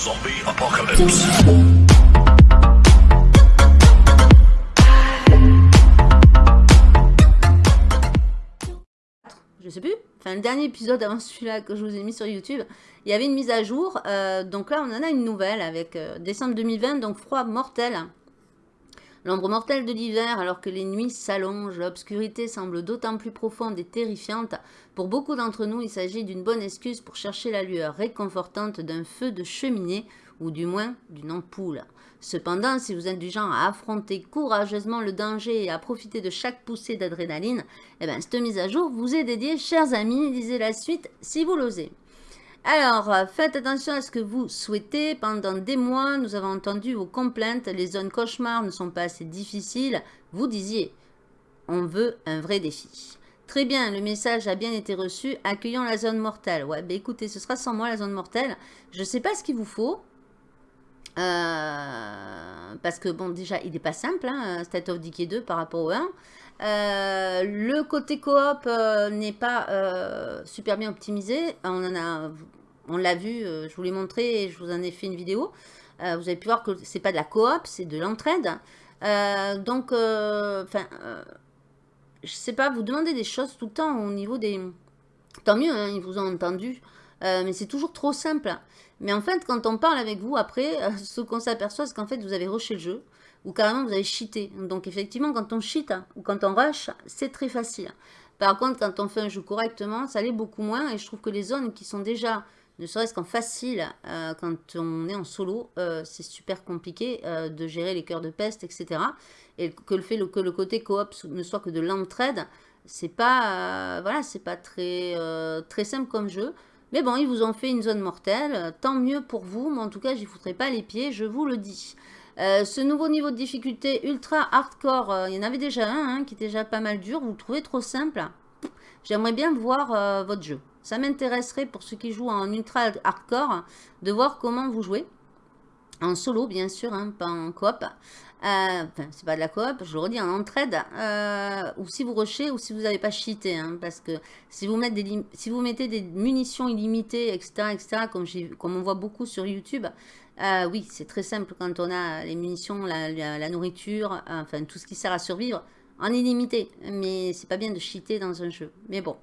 Zombie apocalypse. je sais plus, enfin le dernier épisode avant celui-là que je vous ai mis sur YouTube, il y avait une mise à jour. euh, donc là, on en a une nouvelle avec euh, décembre 2020, donc froid mortel. L'ombre mortelle de l'hiver, alors que les nuits s'allongent, l'obscurité semble d'autant plus profonde et terrifiante. Pour beaucoup d'entre nous, il s'agit d'une bonne excuse pour chercher la lueur réconfortante d'un feu de cheminée ou du moins d'une ampoule. Cependant, si vous êtes du genre à affronter courageusement le danger et à profiter de chaque poussée d'adrénaline, eh bien, cette mise à jour vous est dédiée, chers amis. Lisez la suite si vous l'osez. Alors, euh, faites attention à ce que vous souhaitez. Pendant des mois, nous avons entendu vos complaintes. Les zones cauchemars ne sont pas assez difficiles. Vous disiez, on veut un vrai défi. Très bien, le message a bien été reçu. Accueillons la zone mortelle. Ouais, ben écoutez, ce sera sans moi la zone mortelle. Je ne sais pas ce qu'il vous faut. Euh, parce que bon, déjà, il n'est pas simple, hein, State of Decay 2 par rapport au 1. Euh, le côté coop n'est pas super bien optimisé. On en a, on l'a vu, euh, je vous l'ai montré et je vous en ai fait une vidéo. Euh, vous avez pu voir que c'est pas de la coop, c'est de l'entraide. Euh, donc, enfin, je sais pas, vous demandez des choses tout le temps au niveau des... Tant mieux, hein, ils vous ont entendu. Euh, mais c'est toujours trop simple. Mais en fait, quand on parle avec vous après, euh, ce qu'on s'aperçoit, c'est qu'en fait, vous avez rushé le jeu ou carrément vous avez cheaté. Donc effectivement, quand on cheat ou quand on rush, c'est très facile. Par contre, quand on fait un jeu correctement, ça l'est beaucoup moins. Et je trouve que les zones qui sont déjà, ne serait-ce qu'en facile, euh, quand on est en solo, euh, c'est super compliqué euh, de gérer les cœurs de peste, etc. Et que le fait que le côté coop ne soit que de l'entraide, c'est pas, voilà, c'est pas très, très simple comme jeu. Mais bon, ils vous ont fait une zone mortelle, tant mieux pour vous, mais en tout cas, j'y foutrai pas les pieds, je vous le dis. Ce nouveau niveau de difficulté ultra hardcore, il y en avait déjà un hein, qui était déjà pas mal dur, vous le trouvez trop simple? J'aimerais bien voir votre jeu. Ça m'intéresserait pour ceux qui jouent en ultra hardcore de voir comment vous jouez. En solo, bien sûr, hein, pas en coop. Euh, enfin, c'est pas de la coop, je le redis, en entraide. euh, ou si vous rushez ou si vous n'avez pas cheaté. hein, parce que si vous, mettez des, munitions illimitées, etc., etc., comme, on voit beaucoup sur YouTube, euh, oui, c'est très simple quand on a les munitions, la, nourriture, enfin tout ce qui sert à survivre en illimité. Mais c'est pas bien de cheater dans un jeu. Mais bon,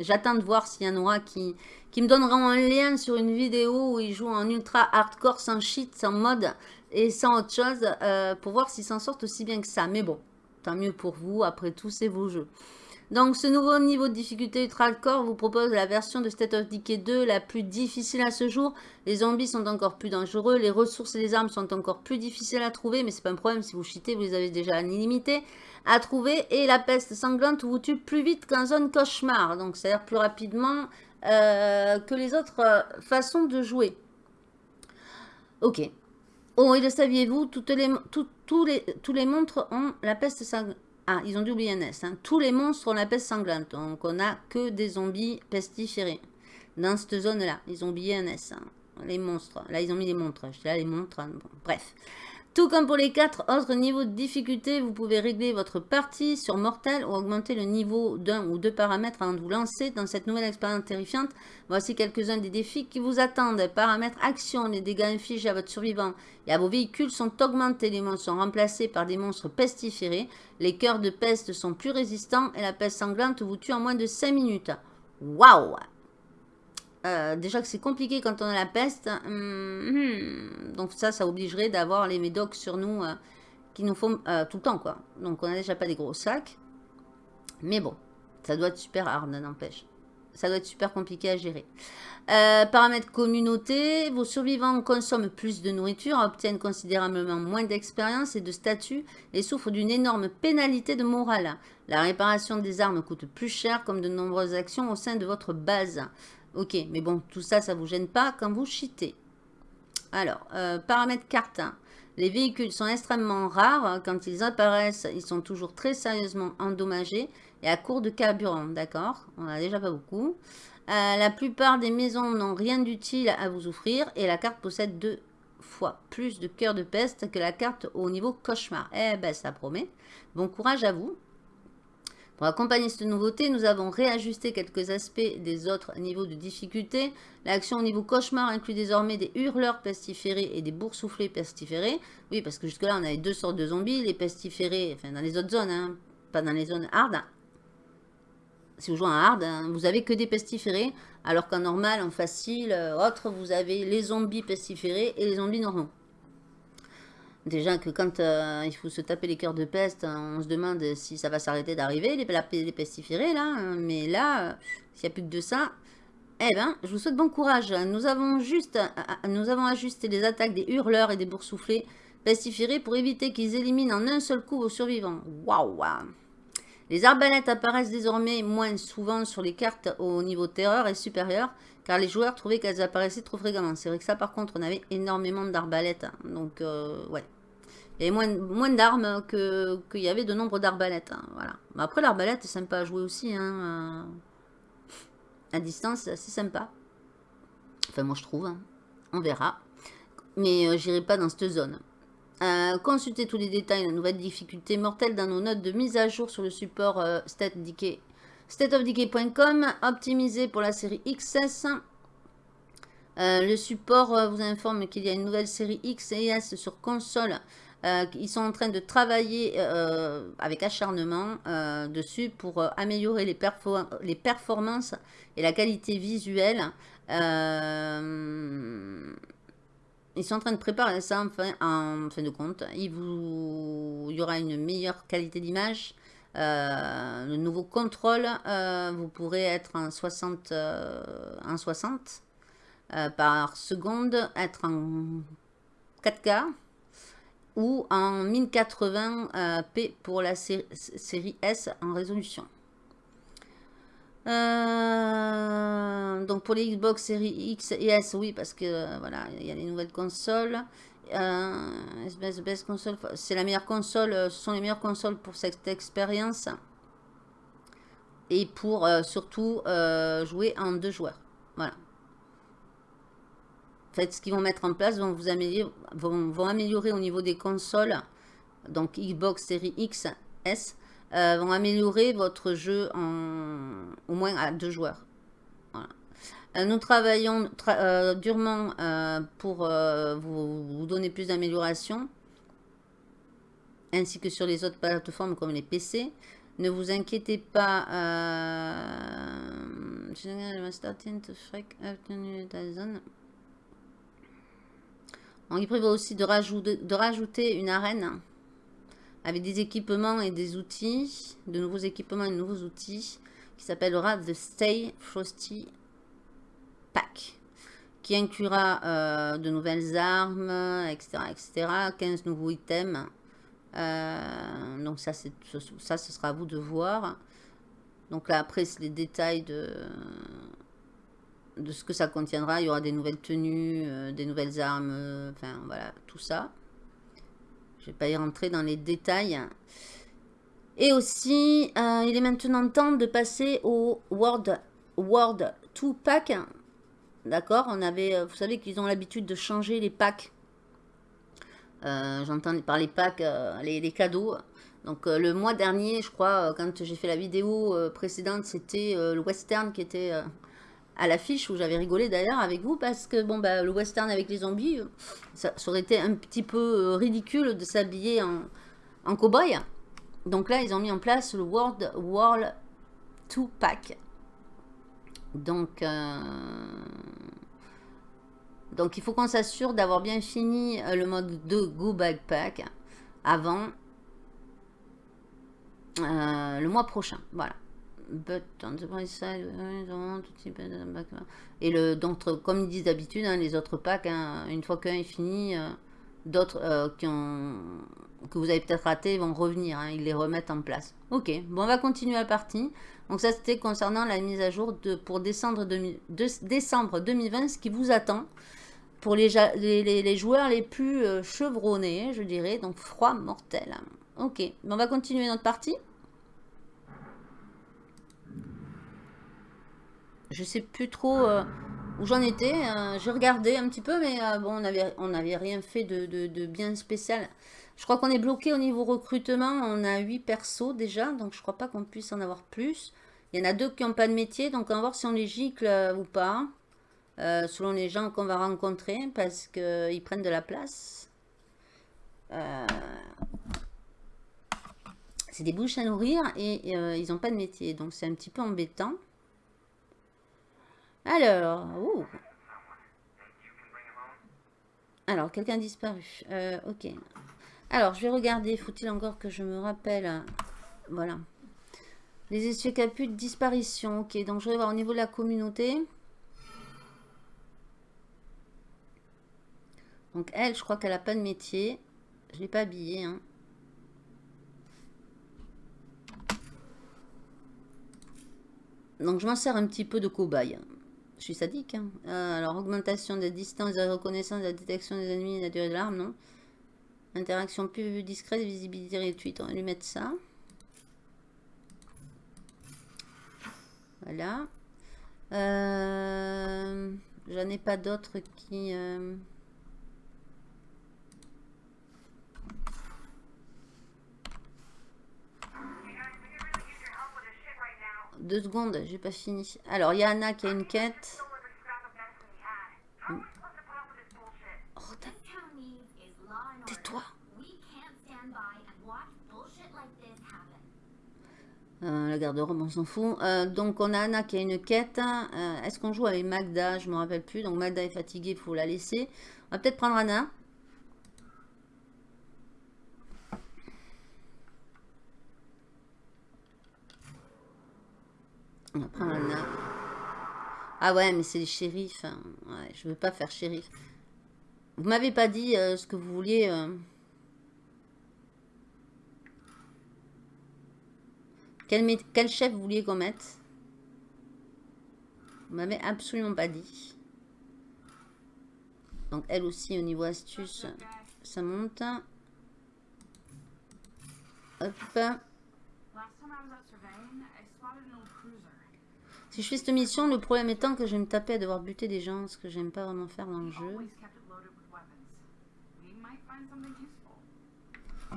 j'attends de voir s'il y en aura qui, qui me donneront un lien sur une vidéo où ils jouent en ultra hardcore, sans cheat, sans mode et sans autre chose, euh, pour voir s'ils s'en sortent aussi bien que ça. Mais bon, tant mieux pour vous, après tout, c'est vos jeux. Donc, ce nouveau niveau de difficulté ultra hardcore vous propose la version de State of Decay 2 la plus difficile à ce jour. Les zombies sont encore plus dangereux, les ressources et les armes sont encore plus difficiles à trouver, mais c'est pas un problème si vous cheatez, vous les avez déjà en illimité à trouver. Et la peste sanglante vous tue plus vite qu'en zone cauchemar, donc c'est-à-dire plus rapidement euh, que les autres euh, façons de jouer. Ok. Oh, et le saviez-vous, tous, les, monstres ont la peste sanglante. Ah, ils ont dû oublier un S. hein. Tous les monstres ont la peste sanglante. Donc, on n'a que des zombies pestiférés. Dans cette zone-là, ils ont oublié un S. hein. Les monstres. Là, ils ont mis les montres. Je dis là, les montres. hein. Bref. Tout comme pour les quatre autres niveaux de difficulté, vous pouvez régler votre partie sur mortel ou augmenter le niveau d'un ou deux paramètres avant de vous lancer dans cette nouvelle expérience terrifiante. Voici quelques-uns des défis qui vous attendent. Paramètres action, les dégâts infligés à votre survivant et à vos véhicules sont augmentés. Les monstres sont remplacés par des monstres pestiférés. Les cœurs de peste sont plus résistants et la peste sanglante vous tue en moins de 5 minutes. Waouh euh, déjà que c'est compliqué quand on a la peste. Hum. donc ça, ça obligerait d'avoir les médocs sur nous euh, qui nous font euh, tout le temps, quoi. Donc on n'a déjà pas des gros sacs. Mais bon, ça doit être super hard, n'empêche. Ça doit être super compliqué à gérer. Paramètres communauté. Vos survivants consomment plus de nourriture, obtiennent considérablement moins d'expérience et de statut et souffrent d'une énorme pénalité de morale. La réparation des armes coûte plus cher comme de nombreuses actions au sein de votre base. Ok, mais bon, tout ça, ça vous gêne pas quand vous cheatez. Alors, euh, paramètres carte. Les véhicules sont extrêmement rares. Quand ils apparaissent, ils sont toujours très sérieusement endommagés et à court de carburant. D'accord? On a déjà pas beaucoup. Euh, la plupart des maisons n'ont rien d'utile à vous offrir et la carte possède deux fois plus de cœur de peste que la carte au niveau cauchemar. Eh ben, ça promet. Bon courage à vous. Pour accompagner cette nouveauté, nous avons réajusté quelques aspects des autres niveaux de difficulté. L'action au niveau cauchemar inclut désormais des hurleurs pestiférés et des boursouflés pestiférés. Oui, parce que jusque-là, on avait deux sortes de zombies. Les pestiférés, enfin dans les autres zones, hein, pas dans les zones hard. Si vous jouez en hard, hein, vous avez que des pestiférés. Alors qu'en normal, en facile, euh, autre, vous avez les zombies pestiférés et les zombies normaux. Déjà que quand euh, il faut se taper les cœurs de peste, hein, on se demande si ça va s'arrêter d'arriver, les, pestiférés là. Hein. Mais là, euh, s'il n'y a plus que de ça, eh ben, je vous souhaite bon courage. Nous avons juste, euh, nous avons ajusté les attaques des hurleurs et des boursouflés pestiférés pour éviter qu'ils éliminent en un seul coup vos survivants. Waouh Les arbalètes apparaissent désormais moins souvent sur les cartes au niveau terreur et supérieur, car les joueurs trouvaient qu'elles apparaissaient trop fréquemment. C'est vrai que ça, par contre, on avait énormément d'arbalètes. Hein. Donc, euh, ouais. Il y avait moins, moins d'armes qu'il y avait de nombre d'arbalètes. Hein, voilà. après, l'arbalète, c'est sympa à jouer aussi. Hein, euh, à distance, c'est assez sympa. Enfin, moi, je trouve. On verra. Mais euh, j'irai pas dans cette zone. consultez tous les détails de la nouvelle difficulté mortelle dans nos notes de mise à jour sur le support StatDK stateofdecay.com, optimisé pour la série XS. Euh, le support euh, vous informe qu'il y a une nouvelle série X et S sur console. Euh, ils sont en train de travailler avec acharnement dessus pour améliorer les, performances et la qualité visuelle. ils sont en train de préparer ça en fin, de compte. Il, y aura une meilleure qualité d'image, le nouveau contrôle, euh, vous pourrez être en 60, en 60 par seconde, être en 4K ou en 1080p pour la série S en résolution. Euh, donc pour les Xbox série X et S, oui, parce que voilà, il y a les nouvelles consoles. Euh, console, c'est la meilleure console, euh, ce sont les meilleures consoles pour cette expérience. Et pour euh, surtout jouer en deux joueurs. Voilà. En fait, ce qu'ils vont mettre en place vont vous améliorer, vont, améliorer au niveau des consoles, donc Xbox Series X, S, vont améliorer votre jeu en, au moins à deux joueurs. Euh, nous travaillons euh, durement euh, pour vous, donner plus d'améliorations, ainsi que sur les autres plateformes comme les PC. Ne vous inquiétez pas. On prévoit aussi de de rajouter une arène avec des équipements et des outils, de nouveaux équipements et de nouveaux outils, qui s'appellera The Stay Frosty pack qui inclura euh, de nouvelles armes, etc., etc., 15 nouveaux items. Euh, donc ça, ça, ce sera à vous de voir. Donc là, après, c'est les détails de, de ce que ça contiendra. Il y aura des nouvelles tenues, euh, des nouvelles armes, enfin, voilà, tout ça. Je vais pas y rentrer dans les détails. Et aussi, il est maintenant temps de passer au World, World 2 Pack. D'accord On avait, euh, vous savez qu'ils ont l'habitude de changer les packs. Euh, j'entends par les packs, euh, les, cadeaux. Donc le mois dernier, je crois, quand j'ai fait la vidéo précédente, c'était le western qui était à l'affiche, où j'avais rigolé d'ailleurs avec vous, parce que bon, bah, le western avec les zombies, ça, aurait été un petit peu ridicule de s'habiller en, en cow-boy. Donc là, ils ont mis en place le World World 2 Pack. Donc, euh, donc il faut qu'on s'assure d'avoir bien fini euh, le mode de Go Backpack avant euh, le mois prochain. Voilà. Et le, donc, comme ils disent d'habitude, hein, les autres packs, hein, une fois qu'un est fini, d'autres ont que vous avez peut-être raté vont revenir, hein, ils les remettent en place. Ok, bon on va continuer la partie. Donc ça, c'était concernant la mise à jour pour décembre, décembre 2020, ce qui vous attend pour les, joueurs les plus euh, chevronnés, je dirais, donc froid mortel. Ok, on va continuer notre partie. Je sais plus trop... Euh, où j'en étais. J'ai regardé un petit peu, mais bon, on n'avait on rien fait de, de, bien spécial. Je crois qu'on est bloqué au niveau recrutement. On a 8 persos déjà, donc je crois pas qu'on puisse en avoir plus. Il y en a deux qui n'ont pas de métier, donc on va voir si on les gicle ou pas. selon les gens qu'on va rencontrer, parce qu'ils prennent de la place. Euh, c'est des bouches à nourrir et euh, ils n'ont pas de métier. Donc c'est un petit peu embêtant. Alors, Alors, quelqu'un disparu. Euh, ok. Alors, je vais regarder. Faut-il encore que je me rappelle? Voilà. Les essieux caput de disparition. Ok, donc je vais voir au niveau de la communauté. Donc elle, je crois qu'elle n'a pas de métier. Je ne l'ai pas habillée. Hein. Donc je m'en sers un petit peu de cobaye. Je suis sadique. Hein. Euh, alors augmentation de distance de reconnaissance de la détection des ennemis et la durée de l'arme, non. Interaction plus discrète, visibilité réduite. On va lui mettre ça. Voilà. Euh, J'en ai pas d'autres qui... Euh, Deux secondes, j'ai pas fini. Alors, il y a Anna qui a une quête. Oh, Tais-toi. Euh, la garde-robe, on s'en fout. Euh, donc, on a Anna qui a une quête. Euh, est-ce qu'on joue avec Magda? Je me rappelle plus. Donc, Magda est fatiguée, il faut la laisser. On va peut-être prendre Anna. On va prendre un Ah ouais, mais c'est les shérifs. Hein. Ouais, je veux pas faire shérif. Vous m'avez pas dit euh, ce que vous vouliez. Euh. Quel, quel, chef vous vouliez qu'on mette? Vous m'avez absolument pas dit. Donc elle aussi au niveau astuce, ça monte. Hop. Si je fais cette mission, le problème étant que je vais me taper à devoir buter des gens, ce que j'aime pas vraiment faire dans le jeu.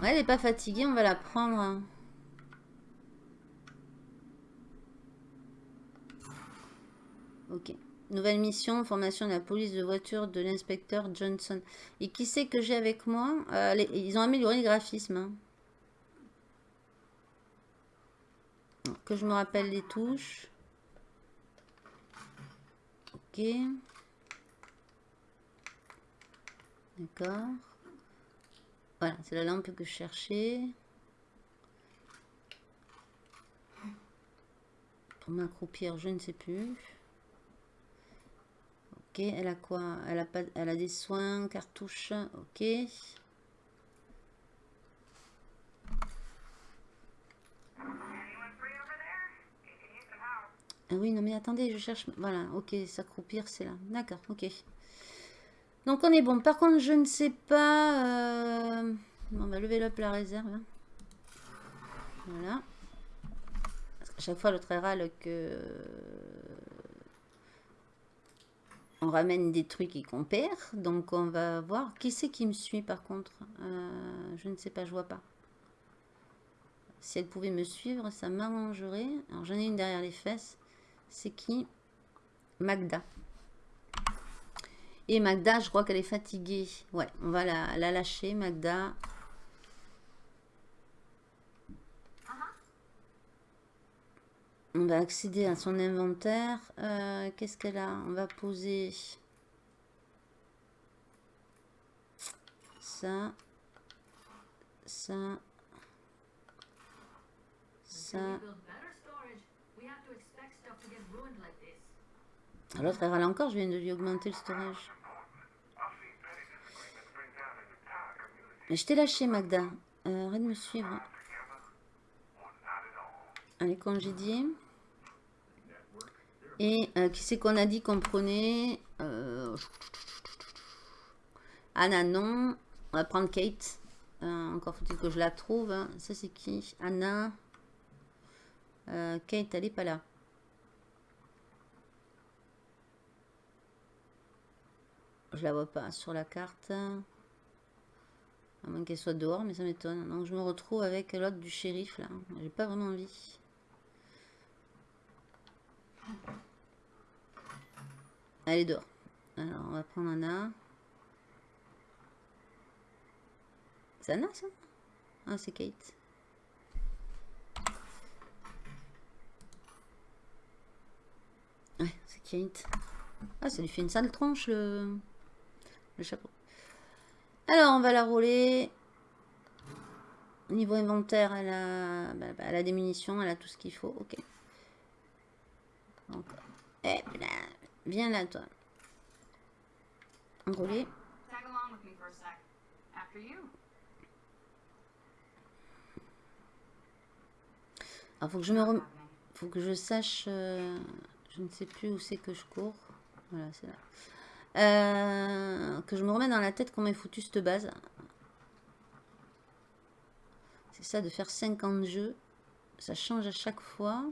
Ouais, elle n'est pas fatiguée, on va la prendre. Hein. Ok. Nouvelle mission, formation de la police de voiture de l'inspecteur Johnson. Et qui c'est que j'ai avec moi? Euh, Ils ont amélioré le graphisme. Hein. Que je me rappelle les touches. D'accord. Voilà, c'est la lampe que je cherchais. Pour m'accroupir, je ne sais plus. Ok, elle a quoi? Elle a, pas, elle a des soins, cartouches. Ok. Ah oui, non mais attendez, je cherche... Voilà, ok, s'accroupir, c'est là. D'accord, ok. Donc on est bon. Par contre, je ne sais pas... Euh, on va lever up la réserve. Hein. Voilà. Parce chaque fois, l'autre râle que... On ramène des trucs et qu'on perd. Donc on va voir. Qui c'est qui me suit par contre? Euh, Je ne sais pas, je vois pas. Si elle pouvait me suivre, ça m'arrangerait. Alors j'en ai une derrière les fesses. C'est qui? Magda. Et Magda, je crois qu'elle est fatiguée. Ouais, on va la, lâcher, Magda. On va accéder à son inventaire. Euh, qu'est-ce qu'elle a? On va poser ça, ça, ça. L'autre, elle râle encore, je viens de lui augmenter le storage. Je t'ai lâché, Magda. Euh, arrête de me suivre. Allez, congédier. Et euh, qui c'est qu'on a dit qu'on prenait euh, Anna, non. On va prendre Kate. encore faut-il que je la trouve. Ça, c'est qui? Anna. Kate, elle n'est pas là. Je la vois pas sur la carte. À moins qu'elle soit dehors, mais ça m'étonne. Donc je me retrouve avec l'autre du shérif là. J'ai pas vraiment envie. Elle est dehors. Alors on va prendre Anna. C'est Anna ça? Ah c'est Kate. Ouais, c'est Kate. Ah, ça lui fait une sale tronche, le, le chapeau. Alors, on va la rouler. Niveau inventaire, elle a, bah, bah, elle a des munitions, elle a tout ce qu'il faut. Ok. Donc, hop là. Viens là, toi. Enrouler. Alors, faut que je me rem... Faut que je sache... euh, Je ne sais plus où c'est que je cours. Voilà, c'est là. Euh, que je me remets dans la tête qu'on m'ait foutu cette base. C'est ça de faire 50 jeux. Ça change à chaque fois.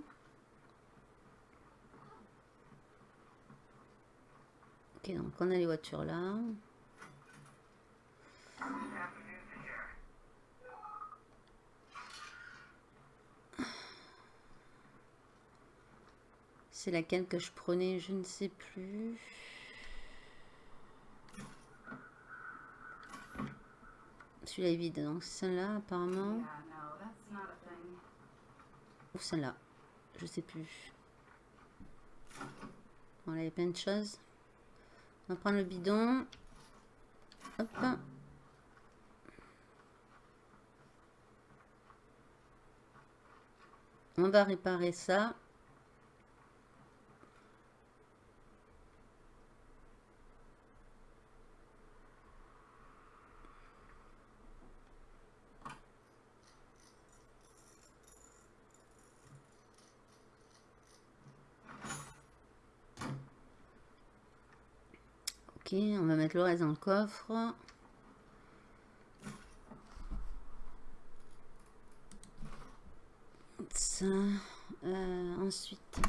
Ok, donc on a les voitures là. C'est laquelle que je prenais, je ne sais plus. Celui-là est vide, donc celle-là apparemment. Ou celle-là. Je sais plus. Voilà, il y a plein de choses. On va prendre le bidon. Hop. On va réparer ça. On va mettre le reste dans le coffre. Euh, ensuite,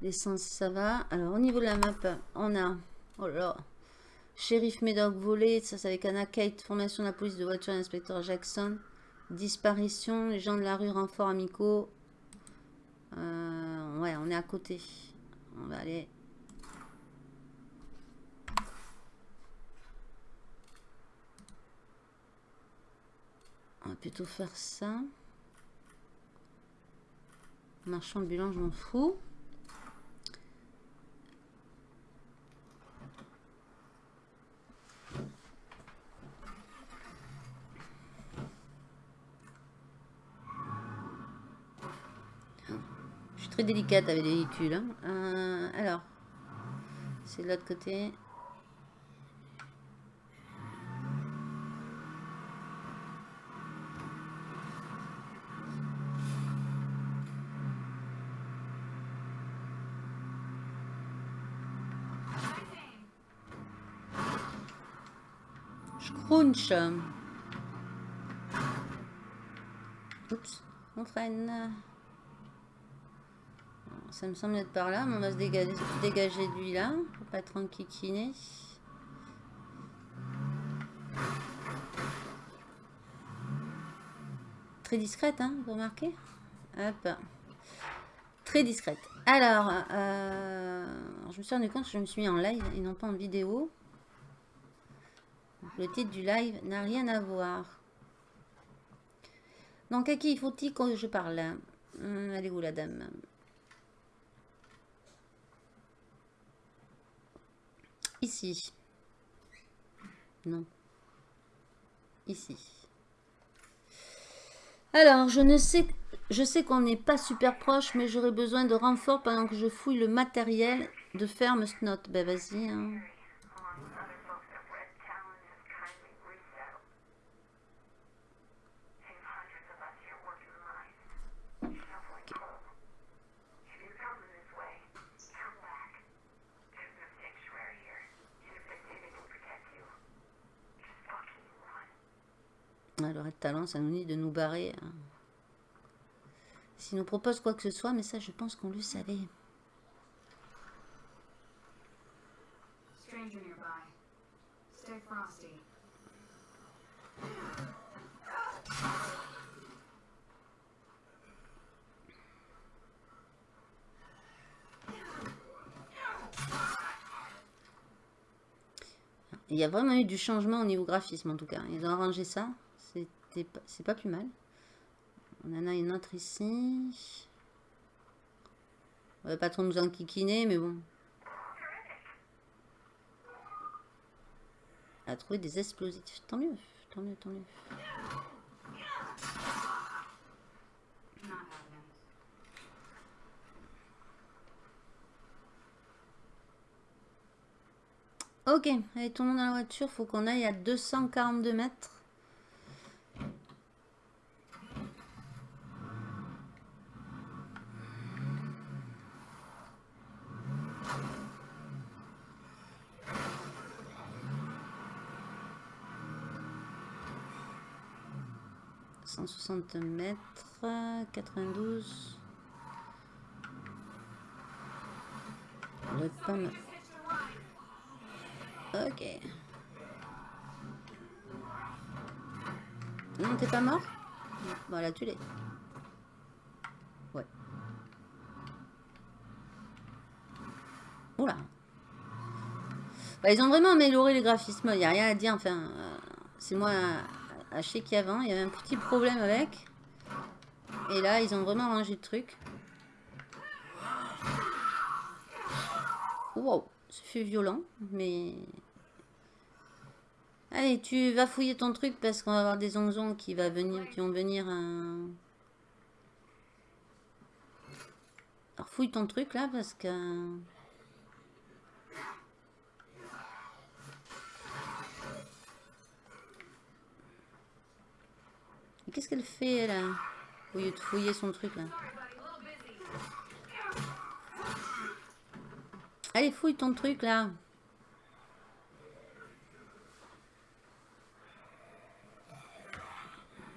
l'essence, ça va. Alors, au niveau de la map, on a... Oh là là. Shérif Médoc volé, ça c'est avec Anna Kate, formation de la police de voiture, inspecteur Jackson. Disparition, les gens de la rue, renfort amicaux. Euh, ouais, on est à côté. On va aller On va plutôt faire ça. Marchand ambulant, je m'en fous. Je suis très délicate avec les véhicules. hein. Euh, alors, c'est de l'autre côté. Oups, on freine. Alors, Ça me semble être par là, mais on va se dégager, dégager de lui là, pour pas être. Très discrète, hein, vous remarquez? Hop. Très discrète. Alors, euh, je me suis rendu compte que je me suis mis en live et non pas en vidéo. Le titre du live n'a rien à voir. Donc, à qui faut-il que je parle? Hum, est où la dame? Ici. Non. Ici. Alors, je ne sais... Je sais qu'on n'est pas super proche, mais j'aurais besoin de renfort pendant que je fouille le matériel de ferme Snot. Ben, vas-y, hein. De talent, ça nous dit de nous barrer. hein. S'il nous propose quoi que ce soit, mais ça, je pense qu'on le savait. Il y a vraiment eu du changement au niveau graphisme en tout cas. Ils ont arrangé ça. C'est pas plus mal. On en a une autre ici. On va pas trop nous enquiquiner, mais bon. À trouver des explosifs. Tant mieux, tant mieux, tant mieux. Ok, allez, tout le monde dans la voiture. Faut qu'on aille à 242 mètres. « 160 mètres, 92. On doit être pas mal. Ok. Non, t'es pas mort? Voilà, tu l'es. Ouais. Oula. Bah, ils ont vraiment amélioré les graphismes, il n'y a rien à dire. Enfin, euh, c'est moi à chier qu'avant, il y avait un petit problème avec. Et là, ils ont vraiment arrangé le truc. Wow, ça fait violent, mais... Allez, tu vas fouiller ton truc parce qu'on va avoir des onzons qui, va venir, qui vont venir... euh, Alors fouille ton truc là parce que... Qu'est-ce qu'elle fait là Au lieu de fouiller son truc là. Allez, fouille ton truc là.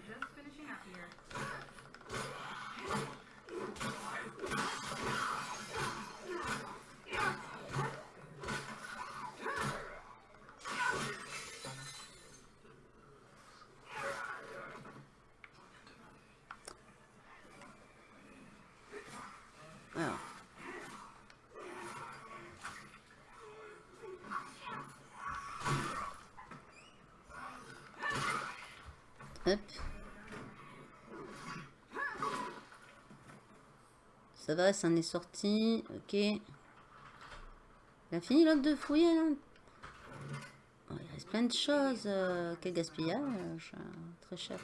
Just finishing up here. Alors. Hop. Ça va, ça en est sorti. Ok. Il a fini l'autre de fouiller là Oh, Il reste plein de choses. euh, quel gaspillage. euh, Très cher.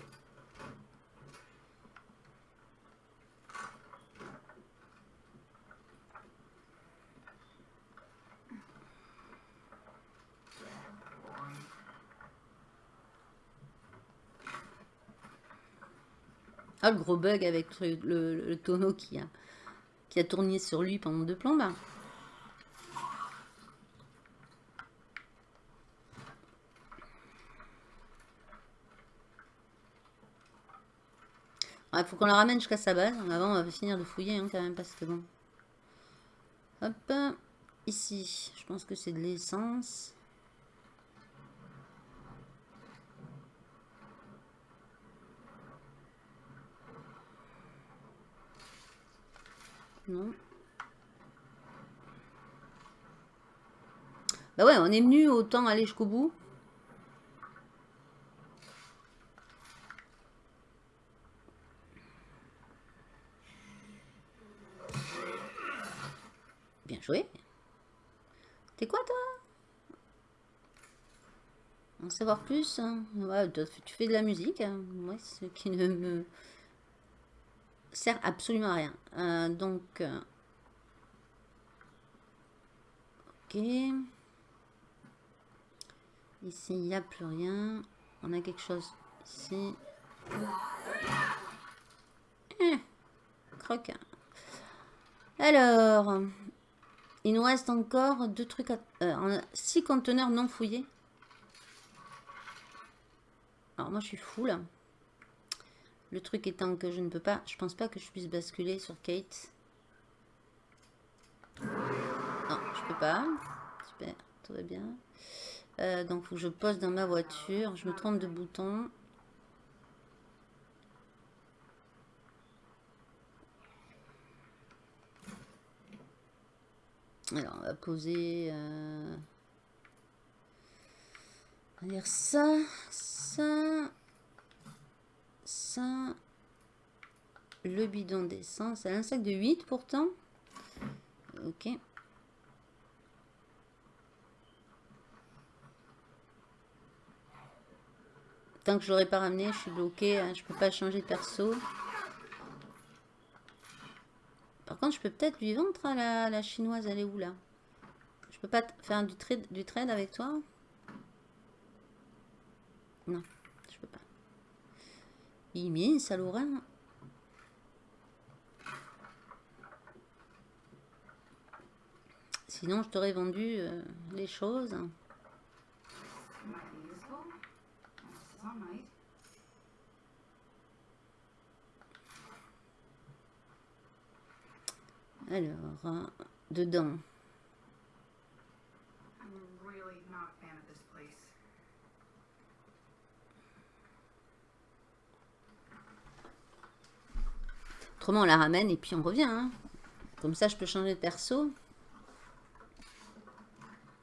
Ah, le gros bug avec le, le- le tonneau qui a, qui a tourné sur lui pendant deux plombes. Il faut qu'on la ramène jusqu'à sa base. Avant, on va finir de fouiller hein, quand même parce que bon. Hop. Ici, je pense que c'est de l'essence. Non. Bah ouais, on est venu, autant aller jusqu'au bout. Bien joué. T'es quoi toi? En savoir plus hein Ouais, tu fais de la musique. hein. Moi, ce qui ne me sert absolument à rien. Euh, donc, euh, ok. Ici, il n'y a plus rien. On a quelque chose ici. Eh, croque. Alors, il nous reste encore deux trucs à... euh, on a six conteneurs non fouillés. Alors, moi, je suis full. Le truc étant que je ne peux pas... Je pense pas que je puisse basculer sur Kate. Non, je peux pas. Super, tout va bien. Euh, donc, je pose dans ma voiture. Je me trompe de bouton. Alors, on va poser... euh, On va dire ça, ça, le bidon d'essence. C'est un sac de 8 pourtant. Ok. Tant que je l'aurais pas ramené, je suis bloqué. hein, je peux pas changer de perso. Par contre, je peux peut-être lui vendre à la, la chinoise. Elle est où là? Je peux pas faire du trade, du trade avec toi? Non. Il met salaud rein. Sinon, je t'aurais vendu euh, les choses. Alors, euh, dedans. I'm really not a fan of this place. Autrement, on la ramène et puis on revient. hein. Comme ça, je peux changer de perso.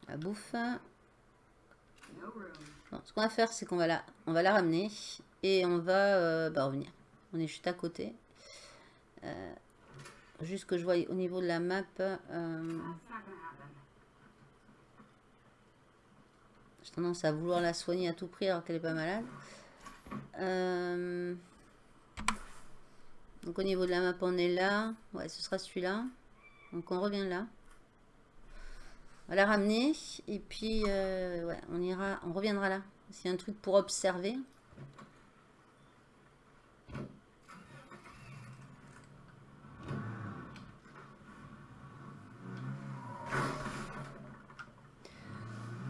La bouffe. Bon, ce qu'on va faire, c'est qu'on va la, on va la ramener et on va euh, bah, revenir. On est juste à côté. Euh, juste que je vois au niveau de la map. euh. J'ai tendance à vouloir la soigner à tout prix alors qu'elle est pas malade. Donc au niveau de la map, on est là. Ouais, ce sera celui-là. Donc on revient là. On va la ramener. Et puis, euh, ouais, on ira, on reviendra là. A un truc pour observer.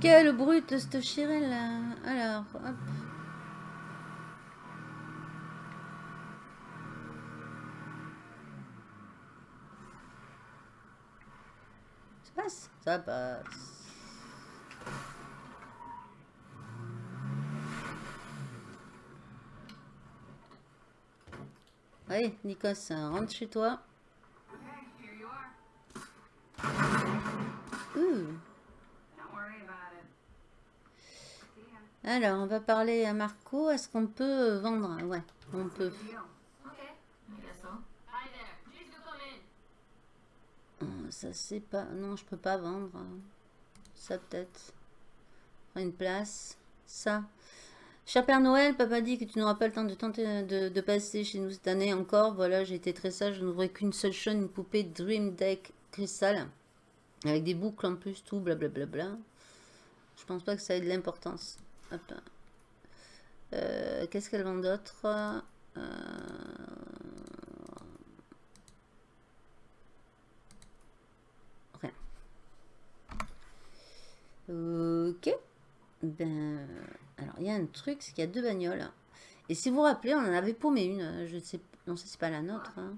Quelle brute cette chirelle là Alors, hop. Ça passe. Allez, Nikos, rentre chez toi. Alors, on va parler à Marco. Est-ce qu'on peut vendre? Ouais, on peut. Ça, c'est pas... Non, je peux pas vendre. Ça, peut-être. Une place. Ça. Cher Père Noël, papa dit que tu n'auras pas le temps de tenter de, passer chez nous cette année encore. Voilà, j'ai été très sage. Je n'ouvrais qu'une seule chose, une poupée Dream Deck Crystal. Avec des boucles en plus, tout, blablabla. Je pense pas que ça ait de l'importance. Euh, Qu'est-ce qu'elle vend d'autre? Euh, Rien. Ok. Ben, alors il y a un truc, c'est qu'il y a deux bagnoles. Et si vous vous rappelez, on en avait paumé une. Je sais, non, ça, c'est pas la nôtre. hein.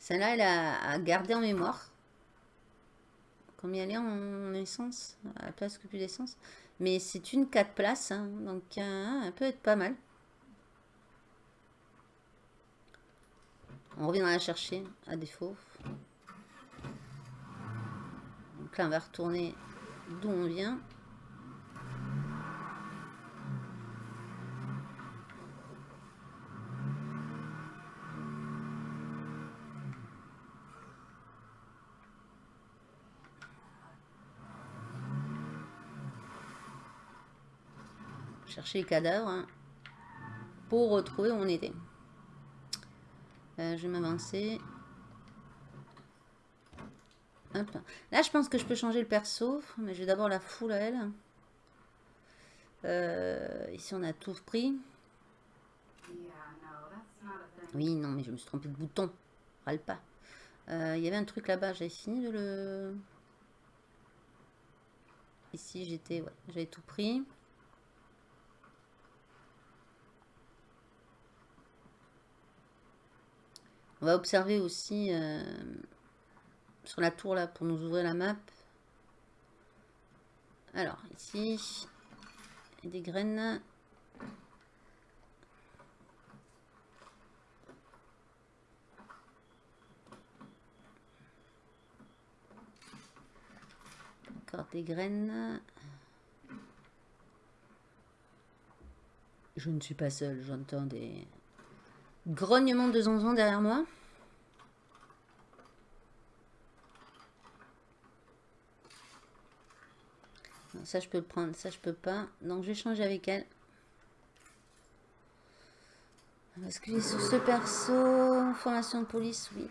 Celle-là, elle a à garder en mémoire. Combien elle est en essence À la place que plus d'essence. Mais c'est une 4 places, hein, donc euh, elle peut être pas mal. On reviendra la chercher, à défaut. Donc là, on va retourner d'où on vient. chercher les cadavres hein, pour retrouver où on était. Euh, je vais m'avancer. Là, je pense que je peux changer le perso, mais j'ai d'abord la foule à elle. Euh, ici, on a tout pris. Oui, non, mais je me suis trompé de bouton. Râle pas. Euh, Il y avait un truc là-bas, j'avais fini de le... Ici, j'étais... J'avais tout pris. On va observer aussi euh, sur la tour là pour nous ouvrir la map. Alors, ici, des graines. Encore des graines. Je ne suis pas seule, j'entends des grognements de zonzon derrière moi. Ça je peux le prendre, ça je peux pas. Donc je vais changer avec elle. Basculer sur ce perso. Formation de police, oui.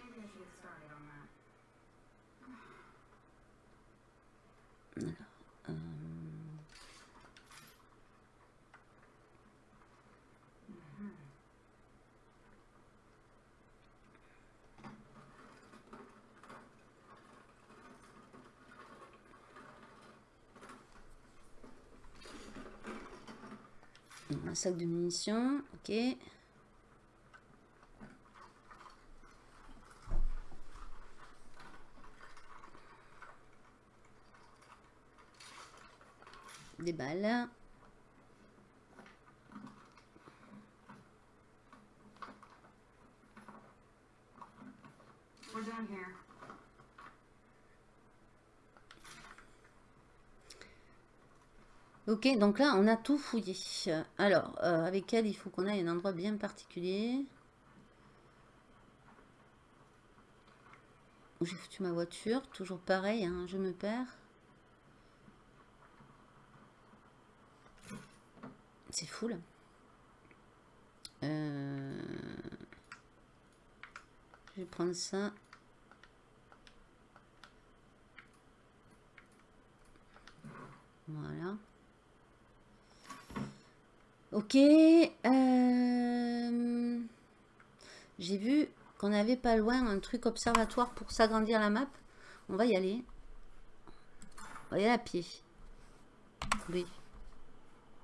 Un sac de munitions, ok. Des balles. Ok, donc là, on a tout fouillé. Alors, euh, avec elle, il faut qu'on aille à un endroit bien particulier. J'ai foutu ma voiture. Toujours pareil, hein, je me perds. C'est fou, là. Euh, Je vais prendre ça. Voilà. Ok. euh, J'ai vu qu'on avait pas loin un truc observatoire pour s'agrandir la map. On va y aller. On va y aller à pied. Oui.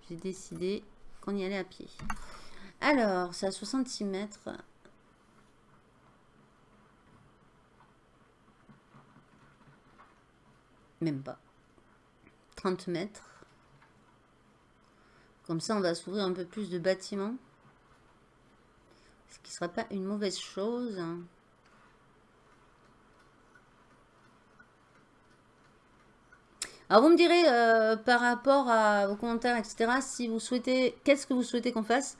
J'ai décidé qu'on y allait à pied. Alors, c'est à 66 mètres. Même pas. 30 mètres. Comme ça, on va s'ouvrir un peu plus de bâtiments. Ce qui ne sera pas une mauvaise chose. Alors, vous me direz, euh, par rapport à vos commentaires, etc., si vous souhaitez, qu'est-ce que vous souhaitez qu'on fasse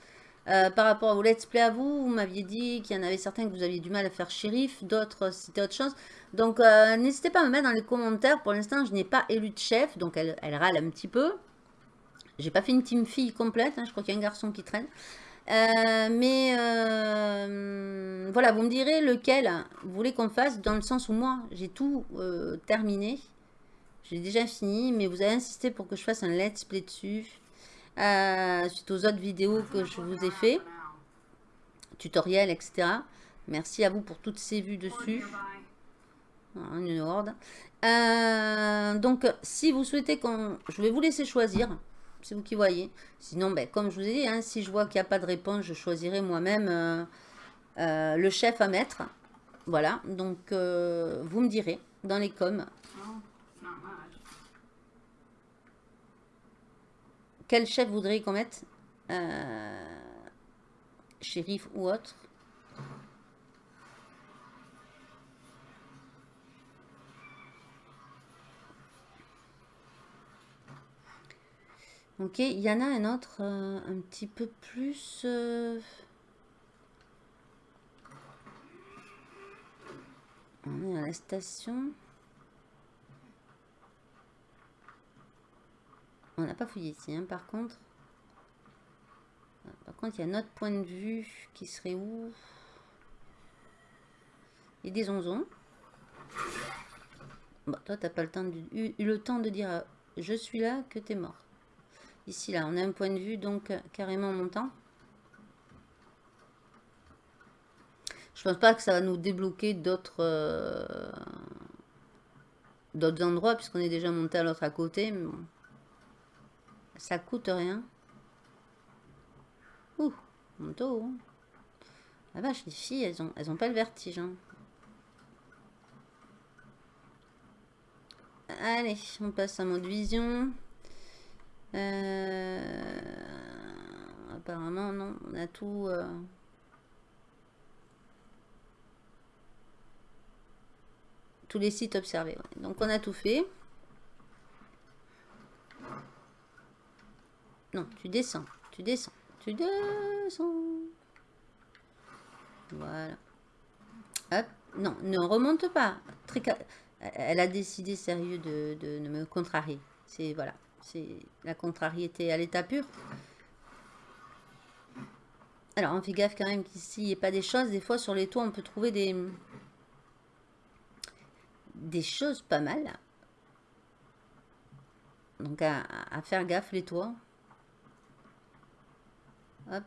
Euh, par rapport à vos let's play à vous, vous m'aviez dit qu'il y en avait certains que vous aviez du mal à faire shérif, d'autres c'était autre chose. Donc euh, n'hésitez pas à me mettre dans les commentaires. Pour l'instant, je n'ai pas élu de chef, donc elle râle un petit peu. J'ai pas fait une team fille complète, hein, je crois qu'il y a un garçon qui traîne. Euh, mais euh, voilà, vous me direz lequel vous voulez qu'on fasse, dans le sens où moi, j'ai tout euh, terminé. J'ai déjà fini, mais vous avez insisté pour que je fasse un let's play dessus. suite aux autres vidéos que je vous ai fait, tutoriels, etc. Merci à vous pour toutes ces vues dessus. Voilà, Une horde. Donc, si vous souhaitez qu'on... Je vais vous laisser choisir. C'est vous qui voyez. Sinon, ben, comme je vous ai dit, hein, si je vois qu'il n'y a pas de réponse, je choisirai moi-même euh, euh, le chef à mettre. Voilà. Donc, euh, vous me direz dans les coms quel chef voudriez qu'on mette? Shérif ou autre? Ok, il y en a un autre euh, un petit peu plus... euh, On est à la station. On n'a pas fouillé ici, hein, par contre. Par contre, il y a notre point de vue qui serait où? Il y des onzons. Bon, toi, t'as pas le temps de, eu, eu le temps de dire euh, je suis là que t'es mort. Ici, là, on a un point de vue donc euh, carrément montant. Je pense pas que ça va nous débloquer d'autres euh, d'autres endroits puisqu'on est déjà monté à l'autre à côté. Mais bon. Ça coûte rien. Ouh, moto. hein. Ah vache, les filles, elles ont, elles ont pas le vertige. hein. Allez, on passe à mode vision. Euh, Apparemment, non. On a tout... euh, Tous les sites observés. Donc, on a tout fait. Non, tu descends. Tu descends. Tu descends. Voilà. Hop. Non, ne remonte pas. Elle a décidé sérieux de, de, de me contrarier. C'est voilà. C'est la contrariété à l'état pur. Alors, on fait gaffe quand même qu'ici, il n'y ait pas des choses. Des fois, sur les toits, on peut trouver des, choses pas mal. Donc, à, à faire gaffe, les toits. Hop.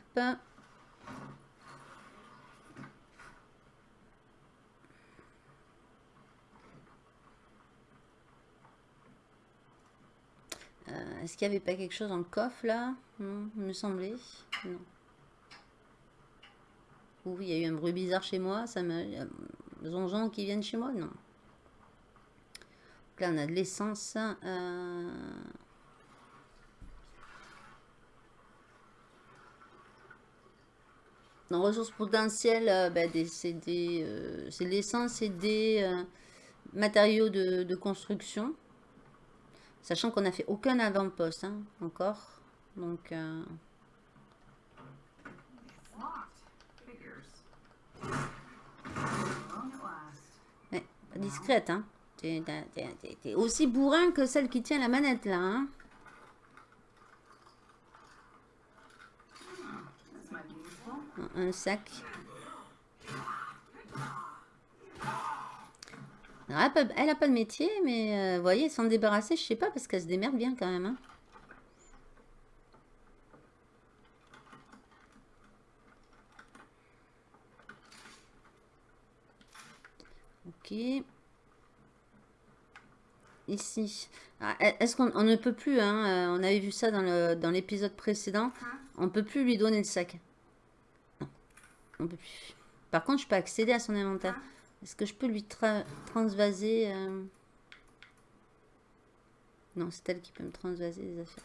Euh, Est-ce qu'il n'y avait pas quelque chose dans le coffre là? Non, il me semblait. Non. Oui, il y a eu un bruit bizarre chez moi. Ça me. il y a Zonzon qui viennent chez moi? Non. Donc là, on a de l'essence. euh, Dans ressources potentielles, euh, bah, c'est des, euh, de l'essence et des matériaux de, de construction. Sachant qu'on n'a fait aucun avant-poste hein, encore. Donc, euh, discrète. Hein. T'es, aussi bourrin que celle qui tient la manette là. Hein. Un sac. Alors, elle, a pas, elle a pas de métier, mais euh, vous voyez, s'en débarrasser, je sais pas, parce qu'elle se démerde bien quand même. hein. Ok. Ici. Ah, Est-ce qu'on on ne peut plus, hein, euh, on avait vu ça dans l'épisode précédent, on peut plus lui donner le sac. Non, on peut plus. Par contre, je peux accéder à son inventaire. Est-ce que je peux lui tra- transvaser euh, Non, c'est elle qui peut me transvaser les affaires.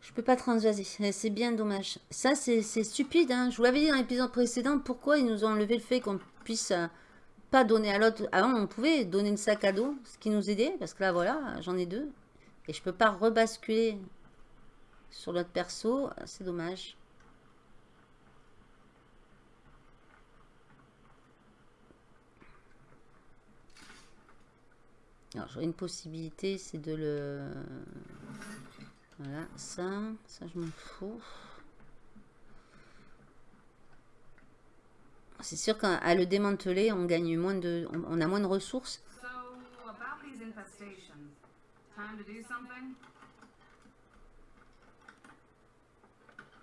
Je peux pas transvaser, c'est bien dommage. Ça, c'est stupide. Hein. Je vous l'avais dit dans l'épisode précédent, pourquoi ils nous ont enlevé le fait qu'on puisse euh, pas donner à l'autre. Avant, on pouvait donner le sac à dos, ce qui nous aidait, parce que là, voilà, j'en ai deux. Et je peux pas rebasculer sur l'autre perso, c'est dommage. Alors, j'aurais une possibilité, c'est de le... Voilà, ça, ça je m'en fous. C'est sûr qu'à le démanteler, on gagne moins de... On, a moins de ressources. So, about these infestations. Time to do something?